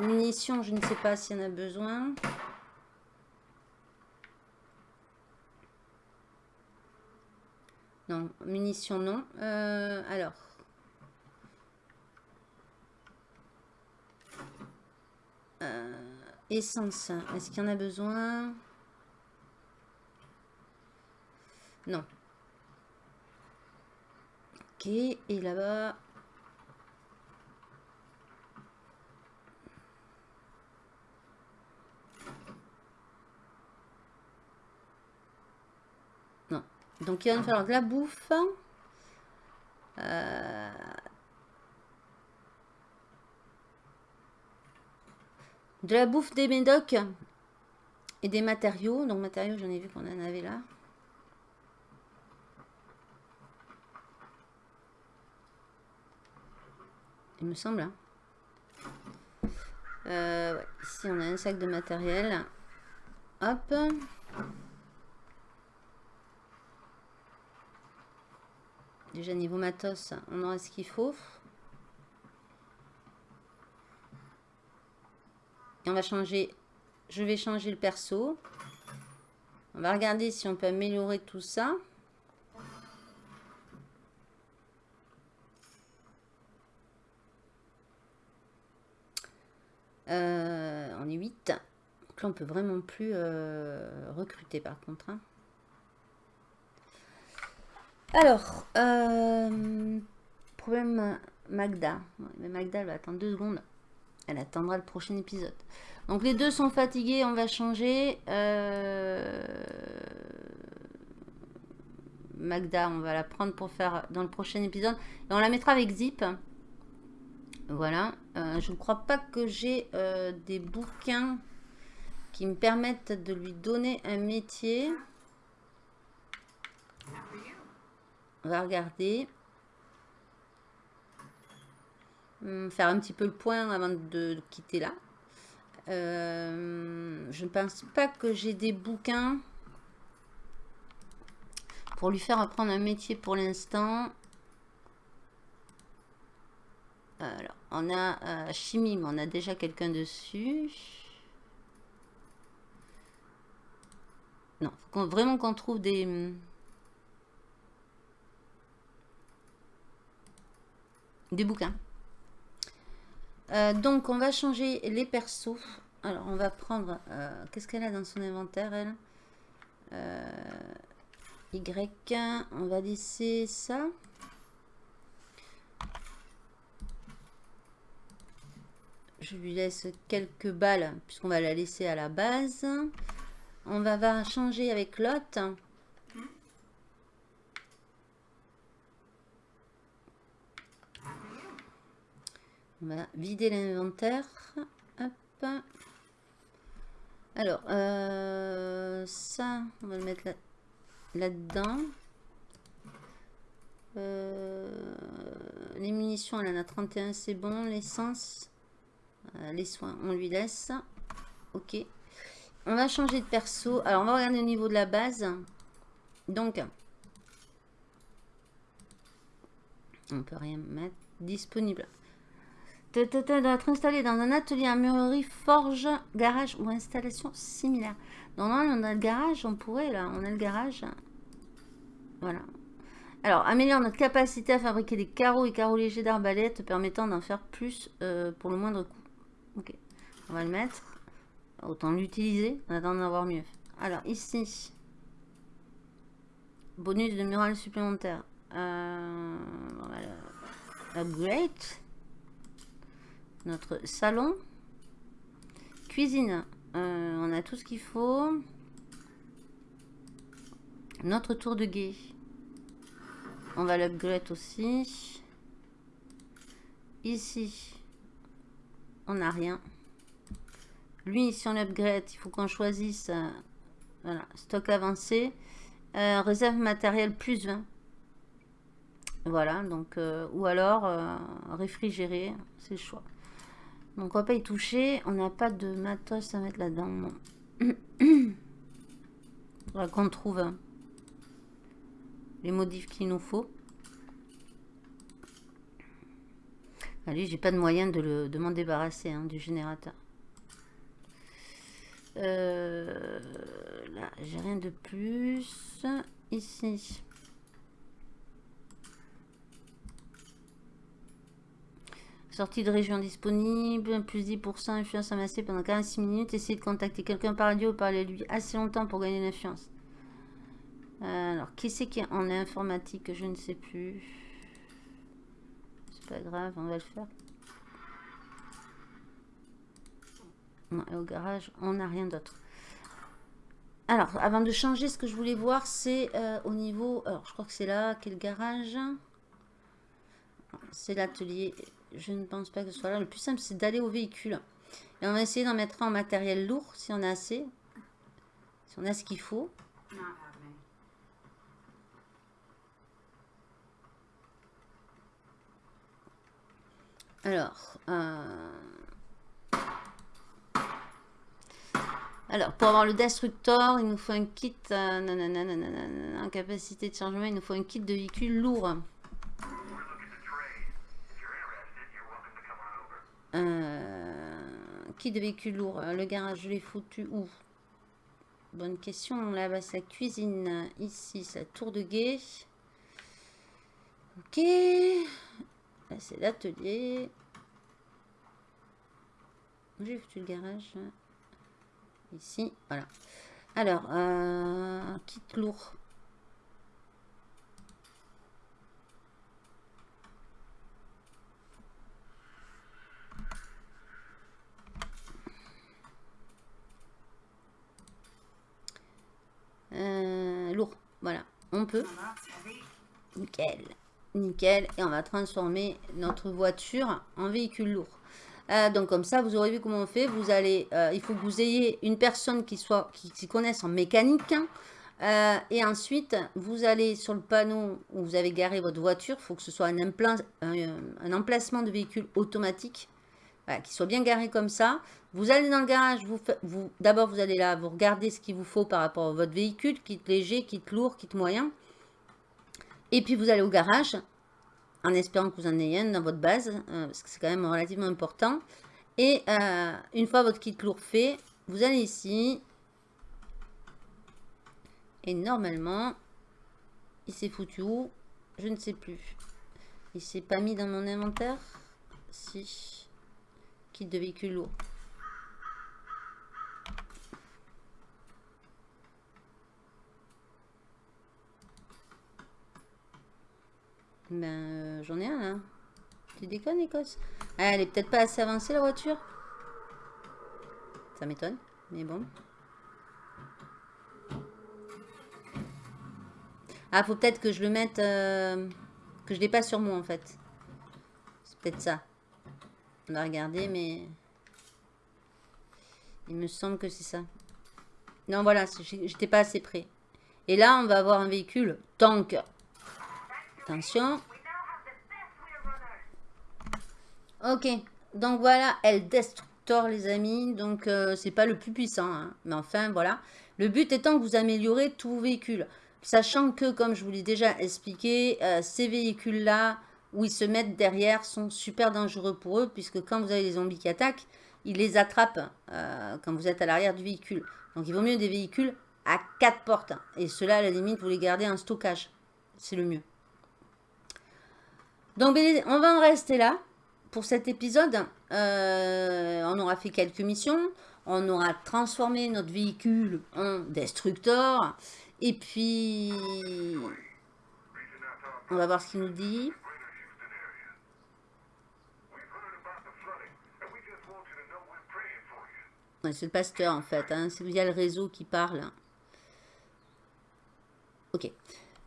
Munitions, je ne sais pas s'il y en a besoin. Non, munitions non. Euh, alors. Euh, essence, est-ce qu'il y en a besoin? Non. Ok, et là-bas... Non. Donc il va nous falloir de la bouffe. Euh, De la bouffe des médocs et des matériaux. Donc matériaux, j'en ai vu qu'on en avait là. Il me semble. hein. Euh, ouais, Ici, on a un sac de matériel. Hop. Déjà, niveau matos, on aura ce qu'il faut. Et on va changer. Je vais changer le perso. On va regarder si on peut améliorer tout ça. Euh, on est 8. Donc là, on peut vraiment plus euh, recruter par contre. hein. Alors, euh, problème Magda. Mais Magda, elle va attendre deux secondes. Elle attendra le prochain épisode. Donc les deux sont fatigués, on va changer. Euh, Magda, on va la prendre pour faire dans le prochain épisode. Et on la mettra avec Zip. Voilà. Euh, je ne crois pas que j'ai des bouquins qui me permettent de lui donner un métier. On va regarder. Hum, Faire un petit peu le point avant de, quitter là. Euh, je ne pense pas que j'ai des bouquins pour lui faire apprendre un métier pour l'instant. Alors, on a euh, chimie, mais on a déjà quelqu'un dessus. Non, faut vraiment qu'on trouve des... Des bouquins. Euh, donc, on va changer les persos. Alors, on va prendre... euh, Qu'est-ce qu'elle a dans son inventaire, elle? Euh, Y. On va laisser ça. Je lui laisse quelques balles, puisqu'on va la laisser à la base. On va, va changer avec l'autre. On va vider l'inventaire. Alors, euh, ça, on va le mettre là- là-dedans. Euh, les munitions, elle en a 31, c'est bon. L'essence, euh, les soins, on lui laisse. Ok. On va changer de perso. Alors, on va regarder au niveau de la base. Donc, on peut rien mettre. Disponible. Ta, ta, ta, doit être installé dans un atelier, armurerie, forge, garage ou installation similaire. Donc, non, on a le garage, on pourrait, là, on a le garage. Voilà. Alors, améliore notre capacité à fabriquer des carreaux et carreaux légers d'arbalète permettant d'en faire plus euh, pour le moindre coût. Ok, on va le mettre. Autant l'utiliser en attendant d'avoir mieux. Alors, ici, bonus de mural supplémentaire. Euh, on le- upgrade. Notre salon. Cuisine. Euh, on a tout ce qu'il faut. Notre tour de guet. On va l'upgrade aussi. Ici, on n'a rien. Lui, si on l'upgrade, il faut qu'on choisisse euh, voilà, stock avancé. Euh, réserve matériel plus 20. Voilà, donc, ou alors réfrigéré, c'est le choix. Donc on va pas y toucher. On n'a pas de matos à mettre là-dedans. Faudra qu'on trouve hein, les modifs qu'il nous faut. Allez, j'ai pas de moyen de, de m'en débarrasser hein, du générateur. Euh, là, j'ai rien de plus. Ici. Sortie de région disponible, plus 10% influence amassée pendant 46 minutes. Essayez de contacter quelqu'un par radio ou parler à lui assez longtemps pour gagner l'influence. Euh, Alors, qui c'est qui est en informatique Je ne sais plus. C'est pas grave, on va le faire. Non, et au garage, on n'a rien d'autre. Alors, avant de changer, ce que je voulais voir, c'est euh, au niveau... Alors, je crois que c'est là, quel garage? C'est l'atelier. Je ne pense pas que ce soit là. Le plus simple, c'est d'aller au véhicule. Et on va essayer d'en mettre un en matériel lourd, si on a assez. Si on a ce qu'il faut. Alors, euh, alors, pour avoir le Destructor, il nous faut un kit, euh, nanana, en capacité de chargement, il nous faut un kit de véhicule lourd. Euh, kit de véhicule lourd, euh, le garage, je l'ai foutu où Bonne question, là-bas, la cuisine, ici, c'est la tour de guet. Ok, là, c'est l'atelier. J'ai foutu le garage. Ici, voilà. Alors, euh, kit lourd. Euh, lourd, voilà. On peut. Nickel. Nickel. Et on va transformer notre voiture en véhicule lourd. Euh, donc comme ça, vous aurez vu comment on fait. Vous allez, euh, il faut que vous ayez une personne qui soit, qui connaisse en mécanique. hein. Et ensuite, vous allez sur le panneau où vous avez garé votre voiture. Il faut que ce soit un, empla- un, un emplacement de véhicule automatique. Voilà, qui soit bien garé comme ça. Vous allez dans le garage, vous, vous d'abord vous allez là, vous regardez ce qu'il vous faut par rapport à votre véhicule, kit léger, kit lourd, kit moyen. Et puis vous allez au garage, en espérant que vous en ayez un dans votre base, euh, parce que c'est quand même relativement important. Et euh, une fois votre kit lourd fait, vous allez ici. Et normalement, il s'est foutu où? Je ne sais plus. Il s'est pas mis dans mon inventaire? Si. Kit de véhicule lourd. Ben, euh, j'en ai un là. Tu déconnes, Écosse? Ah, Elle est peut-être pas assez avancée la voiture. Ça m'étonne, mais bon. Ah, faut peut-être que je le mette. euh, que je l'ai pas sur moi en fait. C'est peut-être ça. On va regarder, mais. Il me semble que c'est ça. Non, voilà, j'étais pas assez près. Et là, on va avoir un véhicule tank. Attention. Ok, donc voilà, El Destructor, les amis. Donc, euh, c'est pas le plus puissant, hein. mais enfin, voilà. Le but étant que vous améliorez tous vos véhicules. Sachant que, comme je vous l'ai déjà expliqué, euh, ces véhicules-là, où ils se mettent derrière, sont super dangereux pour eux, puisque quand vous avez les zombies qui attaquent, ils les attrapent euh, quand vous êtes à l'arrière du véhicule. Donc, il vaut mieux des véhicules à quatre portes. Et ceux-là, à la limite, vous les gardez en stockage. C'est le mieux. Donc, on va en rester là pour cet épisode. Euh, on aura fait quelques missions. On aura transformé notre véhicule en destructor. Et puis, on va voir ce qu'il nous dit. C'est le pasteur en fait. Hein. C'est via le réseau qui parle. Ok.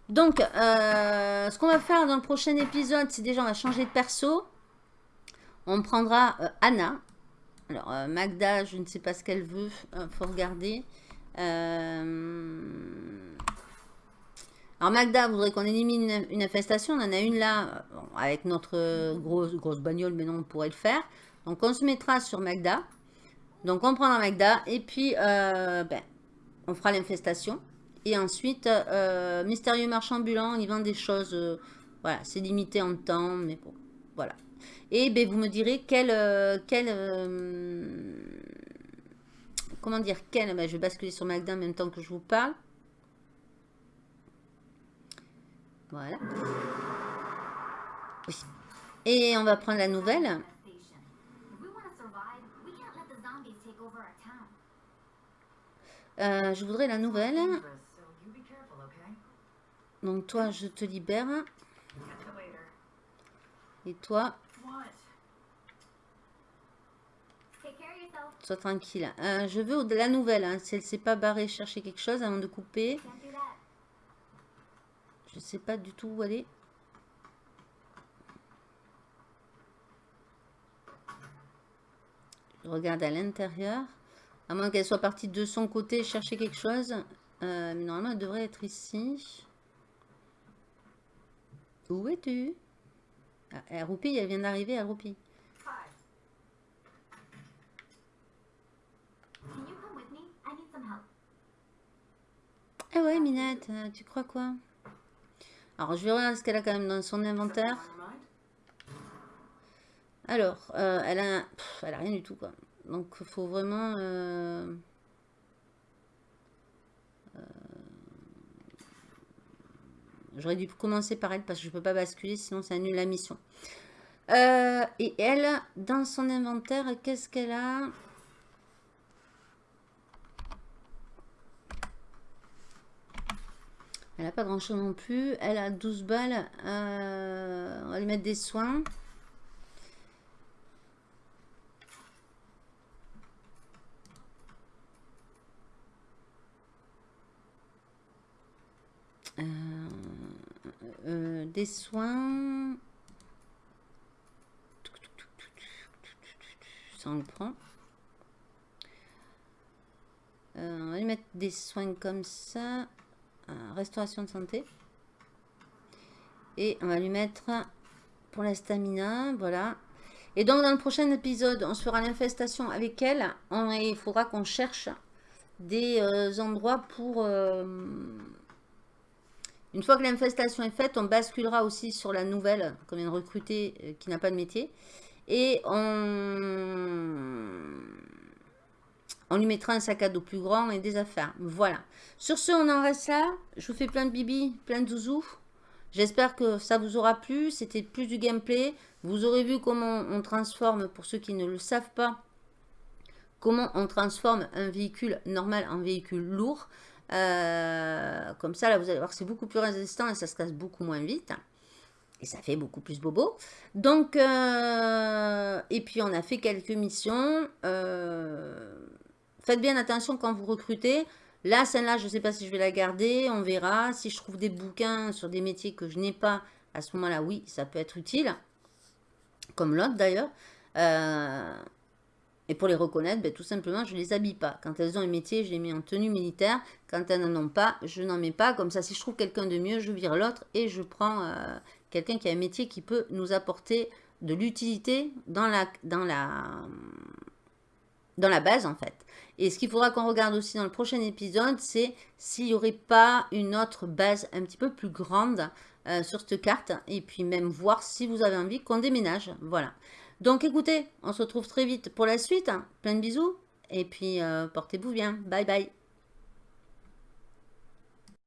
Donc, euh, ce qu'on va faire dans le prochain épisode, c'est déjà on va changer de perso. On prendra euh, Anna. Alors, euh, Magda, je ne sais pas ce qu'elle veut. Il faut regarder. Alors, Magda voudrait qu'on élimine une, infestation. On en a une là, avec notre grosse, grosse bagnole, mais non, on pourrait le faire. Donc, on se mettra sur Magda. Donc, on prendra Magda. Et puis, euh, ben, on fera l'infestation. Et ensuite, euh, mystérieux marchand ambulant, il vend des choses. euh, voilà, c'est limité en temps, mais bon, voilà. Et ben, vous me direz quel. comment dire quel ben, Je vais basculer sur Magda en même temps que je vous parle. Voilà. Et on va prendre la nouvelle. Euh, je voudrais la nouvelle. Donc toi, je te libère. Et toi, sois tranquille. Euh, je veux la nouvelle. Hein. Si elle s'est pas barrée chercher quelque chose avant de couper. Je sais pas du tout où aller. Je regarde à l'intérieur. À moins qu'elle soit partie de son côté chercher quelque chose. Euh, mais normalement, elle devrait être ici. Où es-tu? Ah, Elle roupille, elle vient d'arriver, elle roupille. Ah ouais, Minette, euh, tu crois quoi? Alors, je vais regarder ce qu'elle a quand même dans son inventaire. Alors, euh, elle, a, pff, elle a rien du tout, quoi. Donc, faut vraiment... euh, euh, J'aurais dû commencer par elle parce que je peux pas basculer, sinon ça annule la mission. Euh, et elle, dans son inventaire, qu'est-ce qu'elle a? Elle n'a pas grand chose non plus. Elle a 12 balles. On va lui mettre des soins. Euh, euh, des soins. Ça on le prend. Euh, on va lui mettre des soins comme ça. Restauration de santé. Et on va lui mettre pour la stamina. Voilà. Et donc dans le prochain épisode, on se fera l'infestation avec elle. Il faudra qu'on cherche des endroits pour... une fois que l'infestation est faite, on basculera aussi sur la nouvelle qu'on vient de euh, qui n'a pas de métier. Et on... on lui mettra un sac à dos plus grand et des affaires. Voilà. Sur ce, on en reste là. Je vous fais plein de bibi, plein de zouzous. J'espère que ça vous aura plu. C'était plus du gameplay. Vous aurez vu comment on transforme, pour ceux qui ne le savent pas, comment on transforme un véhicule normal en véhicule lourd. Euh, comme ça, là, vous allez voir c'est beaucoup plus résistant et ça se casse beaucoup moins vite. Et ça fait beaucoup plus bobo. Donc, euh, et puis on a fait quelques missions. Euh, faites bien attention quand vous recrutez. Là, celle-là, je ne sais pas si je vais la garder. On verra. Si je trouve des bouquins sur des métiers que je n'ai pas, à ce moment-là, oui, ça peut être utile. Comme l'autre d'ailleurs. Et pour les reconnaître, ben, tout simplement, je ne les habille pas. Quand elles ont un métier, je les mets en tenue militaire. Quand elles n'en ont pas, je n'en mets pas. Comme ça, si je trouve quelqu'un de mieux, je vire l'autre et je prends euh, quelqu'un qui a un métier qui peut nous apporter de l'utilité dans la, dans, la, dans la base, en fait. Et ce qu'il faudra qu'on regarde aussi dans le prochain épisode, c'est s'il n'y aurait pas une autre base un petit peu plus grande euh, sur cette carte. Et puis même voir si vous avez envie qu'on déménage. Voilà. Donc écoutez, on se retrouve très vite pour la suite. Plein de bisous. Et puis euh, portez-vous bien. Bye bye.